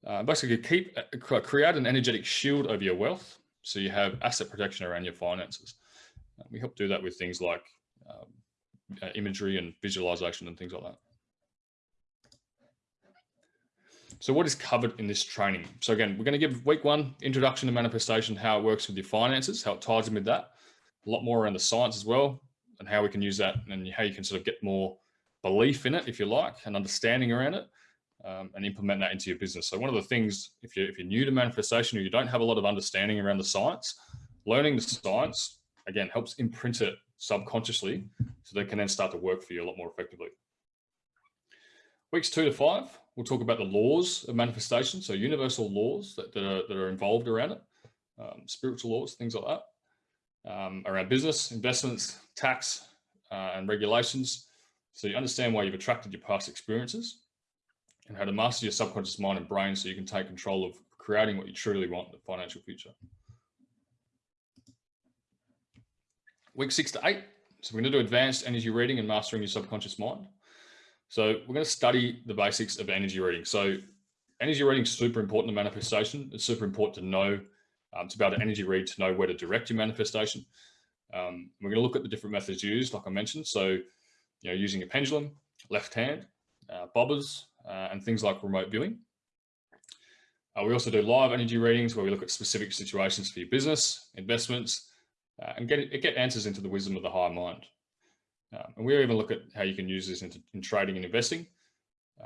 Uh, basically, keep uh, create an energetic shield over your wealth, so you have asset protection around your finances. Uh, we help do that with things like um, uh, imagery and visualization and things like that. So what is covered in this training? So again, we're going to give week one, introduction to manifestation, how it works with your finances, how it ties in with that. A lot more around the science as well, and how we can use that and how you can sort of get more belief in it, if you like, and understanding around it, um, and implement that into your business. So one of the things, if you're, if you're new to manifestation or you don't have a lot of understanding around the science, learning the science, again, helps imprint it subconsciously so they can then start to work for you a lot more effectively. Weeks two to five, we'll talk about the laws of manifestation. So universal laws that, that, are, that are involved around it, um, spiritual laws, things like that, um, around business, investments, tax, uh, and regulations. So you understand why you've attracted your past experiences and how to master your subconscious mind and brain so you can take control of creating what you truly want in the financial future. Week six to eight. So we're going to do advanced energy reading and mastering your subconscious mind. So we're going to study the basics of energy reading. So energy reading is super important to manifestation. It's super important to know, um, to be able to energy read, to know where to direct your manifestation. Um, we're going to look at the different methods used, like I mentioned. So, you know, using a pendulum, left hand, uh, bobbers, and things like remote viewing. Uh, we also do live energy readings where we look at specific situations for your business, investments, uh, and get, get answers into the wisdom of the higher mind. Um, and we even look at how you can use this in trading and investing.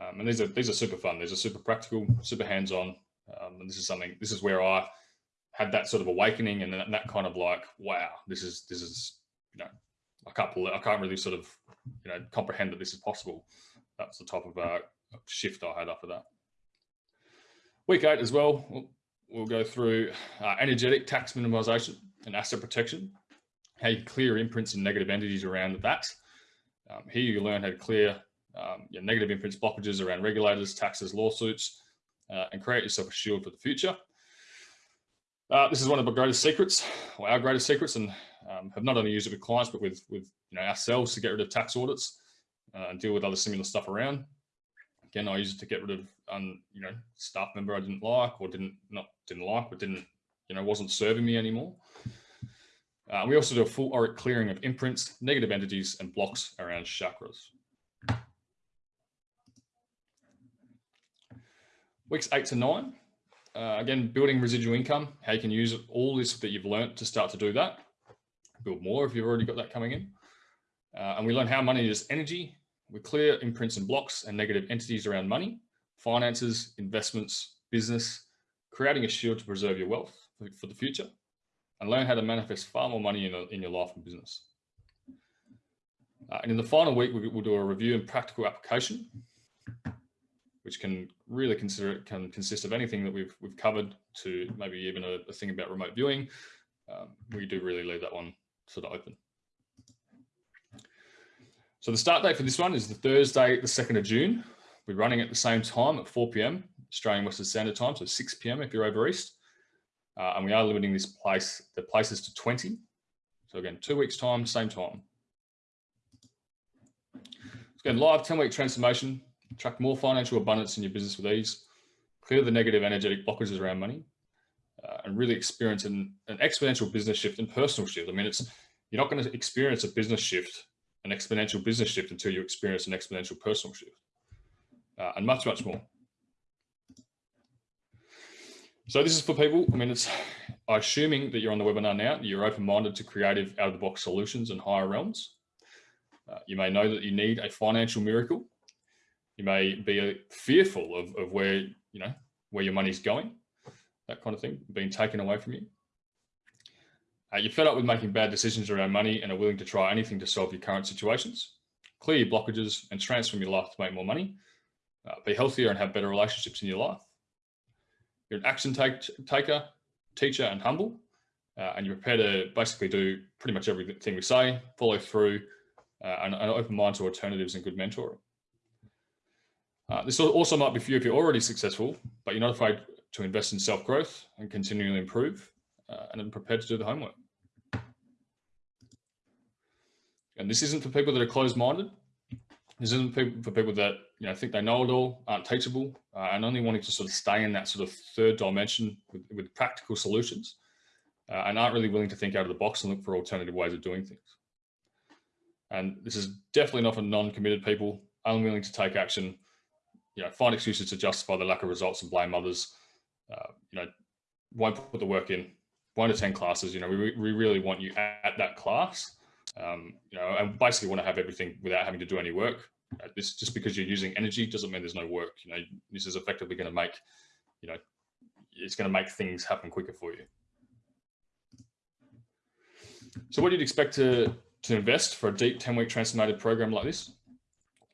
Um, and these are these are super fun. These are super practical, super hands-on. Um, and this is something. This is where I had that sort of awakening and that, that, kind of like, wow, this is this is you know, I can't I can't really sort of you know comprehend that this is possible. That's the type of uh, shift I had after that. Week eight as well. We'll, go through uh, energetic tax minimization and asset protection how you clear imprints and negative entities around that. Um, here you learn how to clear um, your negative imprints blockages around regulators, taxes, lawsuits, uh, and create yourself a shield for the future. Uh, this is one of my greatest secrets, or our greatest secrets, and um, have not only used it with clients, but with, with you know, ourselves to get rid of tax audits uh, and deal with other similar stuff around. Again, I used it to get rid of, um, you know, staff member I didn't like or didn't not didn't like, but didn't, you know, wasn't serving me anymore. Uh, we also do a full auric clearing of imprints, negative entities, and blocks around chakras. Weeks eight to nine, uh, again, building residual income, how you can use all this that you've learned to start to do that. Build more if you've already got that coming in. Uh, and we learn how money is energy. We clear imprints and blocks and negative entities around money, finances, investments, business, creating a shield to preserve your wealth for the future and learn how to manifest far more money in, a, in your life and business. Uh, and in the final week, we, will do a review and practical application, which can really consider it can consist of anything that we've we've covered to maybe even a, a thing about remote viewing. Um, we do really leave that one sort of open. So the start date for this one is the Thursday, the 2nd of June. We're running at the same time at 4 p.m. Australian Western Standard Time, so 6 p.m. if you're over East. Uh, and we are limiting this place, the places to 20. So again, two weeks time, same time. Again, live 10 week transformation, attract more financial abundance in your business with ease, clear the negative energetic blockages around money, uh, and really experience an, an exponential business shift and personal shift. I mean, it's you're not going to experience a business shift, an exponential business shift until you experience an exponential personal shift uh, and much, much more. So this is for people, I mean, it's assuming that you're on the webinar now, you're open-minded to creative out-of-the-box solutions and higher realms. Uh, you may know that you need a financial miracle. You may be fearful of, of where, you know, where your money's going, that kind of thing, being taken away from you. Uh, you're fed up with making bad decisions around money and are willing to try anything to solve your current situations. Clear your blockages and transform your life to make more money. Uh, be healthier and have better relationships in your life. You're an action take, taker, teacher, and humble. Uh, and you're prepared to basically do pretty much everything we say, follow through, uh, and an open mind to alternatives and good mentoring. Uh, this also might be for you if you're already successful, but you're not afraid to invest in self-growth and continually improve, uh, and prepared to do the homework. And this isn't for people that are closed-minded. This isn't for people that you know think they know it all, aren't teachable, uh, and only wanting to sort of stay in that sort of third dimension with, with practical solutions, uh, and aren't really willing to think out of the box and look for alternative ways of doing things. And this is definitely not for non-committed people, unwilling to take action, you know, find excuses to justify the lack of results and blame others, uh, you know, won't put the work in, won't attend classes. You know, we, we really want you at that class, um, you know, and basically want to have everything without having to do any work. Uh, this just because you're using energy doesn't mean there's no work. You know, this is effectively going to make, you know, it's going to make things happen quicker for you. So what do you'd expect to, to invest for a deep 10 week transformative program like this,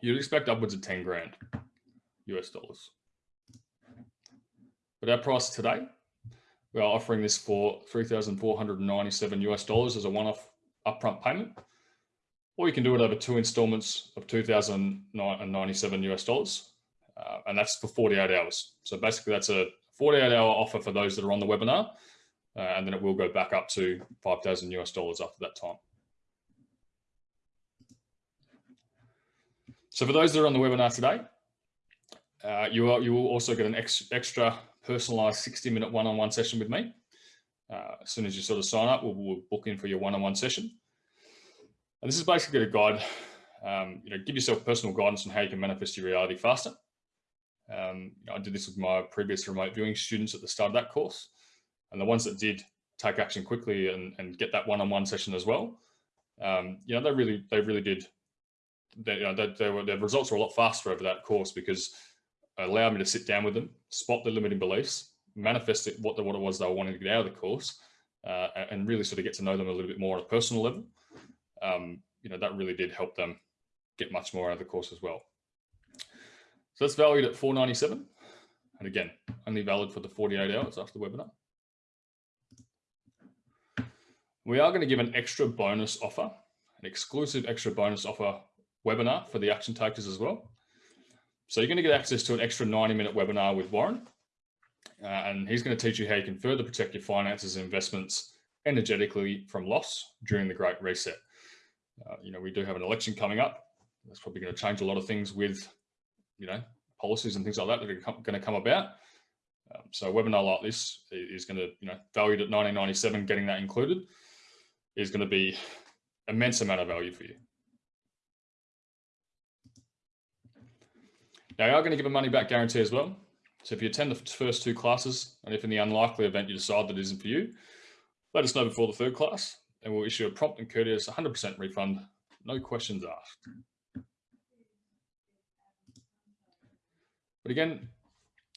you'd expect upwards of 10 grand US dollars. But our price today, we are offering this for 3,497 US dollars as a one-off upfront payment, or you can do it over two installments of 2,097 US dollars, uh, and that's for 48 hours. So basically that's a 48 hour offer for those that are on the webinar, uh, and then it will go back up to 5,000 US dollars after that time. So for those that are on the webinar today, uh, you, are, you will also get an ex extra personalized 60 minute one-on-one session with me. Uh, as soon as you sort of sign up, we'll, we'll book in for your one-on-one session. And this is basically a guide, um, you know, give yourself personal guidance on how you can manifest your reality faster. Um, you know, I did this with my previous remote viewing students at the start of that course. And the ones that did take action quickly and, and get that one-on-one -on -one session as well, um, you know, they really, they really did, they, you know, they, they were, their results were a lot faster over that course because it allowed me to sit down with them, spot the limiting beliefs, manifest it, what, the, what it was they were wanting to get out of the course, uh, and really sort of get to know them a little bit more on a personal level. Um, you know, that really did help them get much more out of the course as well. So that's valued at 497. And again, only valid for the 48 hours after the webinar. We are going to give an extra bonus offer, an exclusive extra bonus offer webinar for the action takers as well. So you're going to get access to an extra 90 minute webinar with Warren. Uh, and he's going to teach you how you can further protect your finances and investments energetically from loss during the Great Reset. Uh, you know, we do have an election coming up. That's probably going to change a lot of things with, you know, policies and things like that that are going to come about. Um, so a webinar like this is going to, you know, valued at 1997, getting that included is going to be immense amount of value for you. Now, you are going to give a money back guarantee as well. So if you attend the first two classes, and if in the unlikely event you decide that isn't for you, let us know before the third class, and we'll issue a prompt and courteous 100% refund, no questions asked. But again,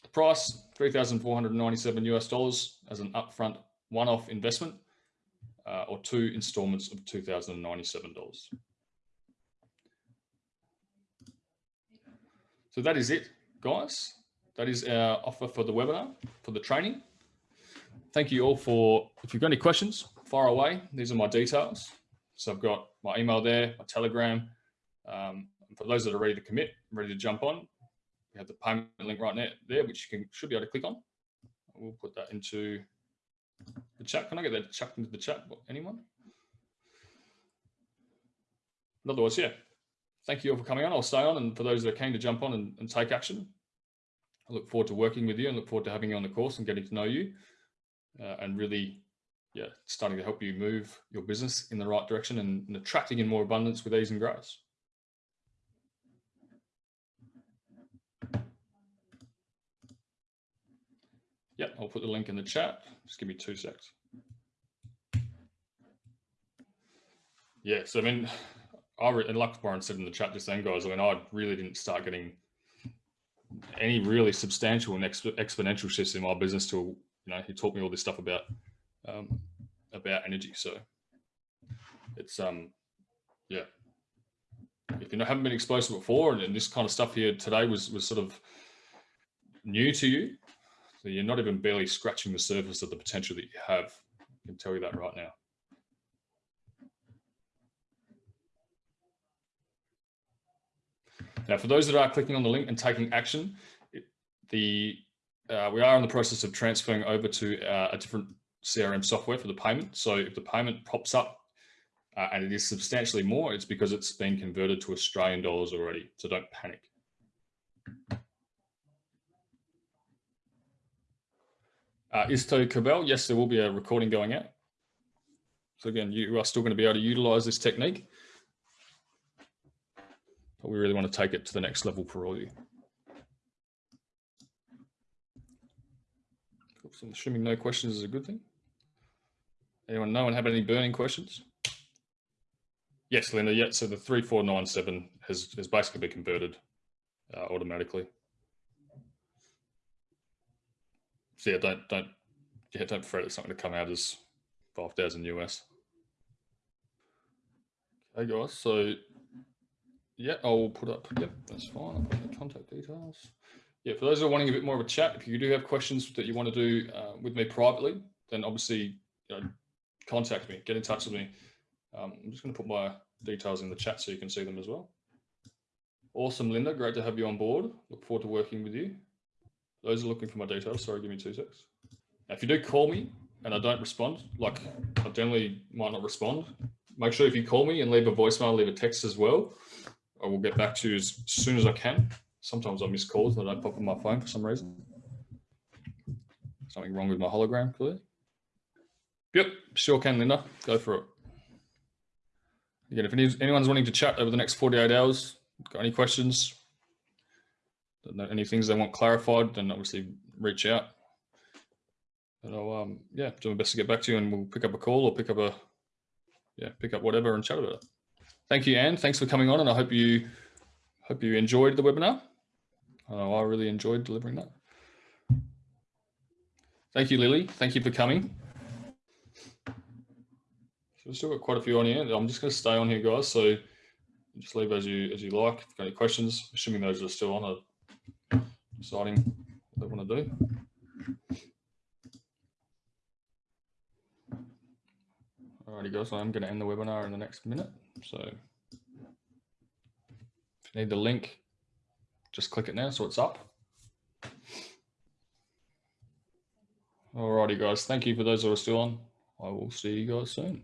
the price, 3,497 US dollars as an upfront one-off investment, uh, or two installments of $2,097. So that is it, guys. That is our offer for the webinar, for the training. Thank you all for, if you've got any questions, fire away. These are my details. So I've got my email there, my telegram. Um, for those that are ready to commit, ready to jump on, we have the payment link right there, which you can should be able to click on. We'll put that into the chat. Can I get that chucked into the chat? Anyone? In other words, yeah, thank you all for coming on. I'll stay on. And for those that are keen to jump on and, and take action, I look forward to working with you and look forward to having you on the course and getting to know you uh, and really, yeah, starting to help you move your business in the right direction and, and attracting in more abundance with ease and grace. Yeah, I'll put the link in the chat. Just give me two secs. Yes, I mean, I and like Warren said in the chat just then, guys. I mean, I really didn't start getting any really substantial and exp exponential shifts in my business till you know he taught me all this stuff about um, about energy. So it's um yeah. If you haven't been exposed to before, and, and this kind of stuff here today was was sort of new to you, so you're not even barely scratching the surface of the potential that you have. I can tell you that right now. Now, for those that are clicking on the link and taking action, the uh, we are in the process of transferring over to uh, a different CRM software for the payment. So if the payment pops up, uh, and it is substantially more, it's because it's been converted to Australian dollars already. So don't panic. Uh, Isto Cabell, yes, there will be a recording going out. So again, you are still going to be able to utilize this technique. But we really want to take it to the next level for all you. Oops, I'm assuming no questions is a good thing. Anyone know and have any burning questions? Yes, Linda. Yeah, so the 3497 has, has basically been converted uh, automatically. So yeah, don't don't yeah, don't fret. It's not going to come out as five thousand US. Okay, guys. So yeah, I'll put up. Yep, that's fine. I'll put the contact details. Yeah, for those who are wanting a bit more of a chat, if you do have questions that you want to do uh, with me privately, then obviously you know, contact me, get in touch with me. Um, I'm just going to put my details in the chat so you can see them as well. Awesome, Linda. Great to have you on board. Look forward to working with you. Those are looking for my details. Sorry, give me two secs. Now, if you do call me and I don't respond, like I generally might not respond, make sure if you call me and leave a voicemail, leave a text as well. I will get back to you as soon as I can. Sometimes I miss calls that I pop on my phone for some reason. Something wrong with my hologram, clearly. Yep, sure can, Linda. Go for it. Again, if anyone's wanting to chat over the next 48 hours, got any questions, any things they want clarified, then obviously reach out. And I'll, um, yeah, do my best to get back to you and we'll pick up a call or pick up a, yeah, pick up whatever and chat about it. Thank you, Anne. Thanks for coming on and I hope you, hope you enjoyed the webinar. I really enjoyed delivering that. Thank you, Lily. Thank you for coming. So we've still got quite a few on here. I'm just going to stay on here, guys. So just leave as you as you like. If you've got any questions, assuming those are still on, are deciding what they want to do. Alrighty, guys. I'm going to end the webinar in the next minute. So if you need the link, just click it now so it's up. Alrighty, guys. Thank you for those that are still on. I will see you guys soon.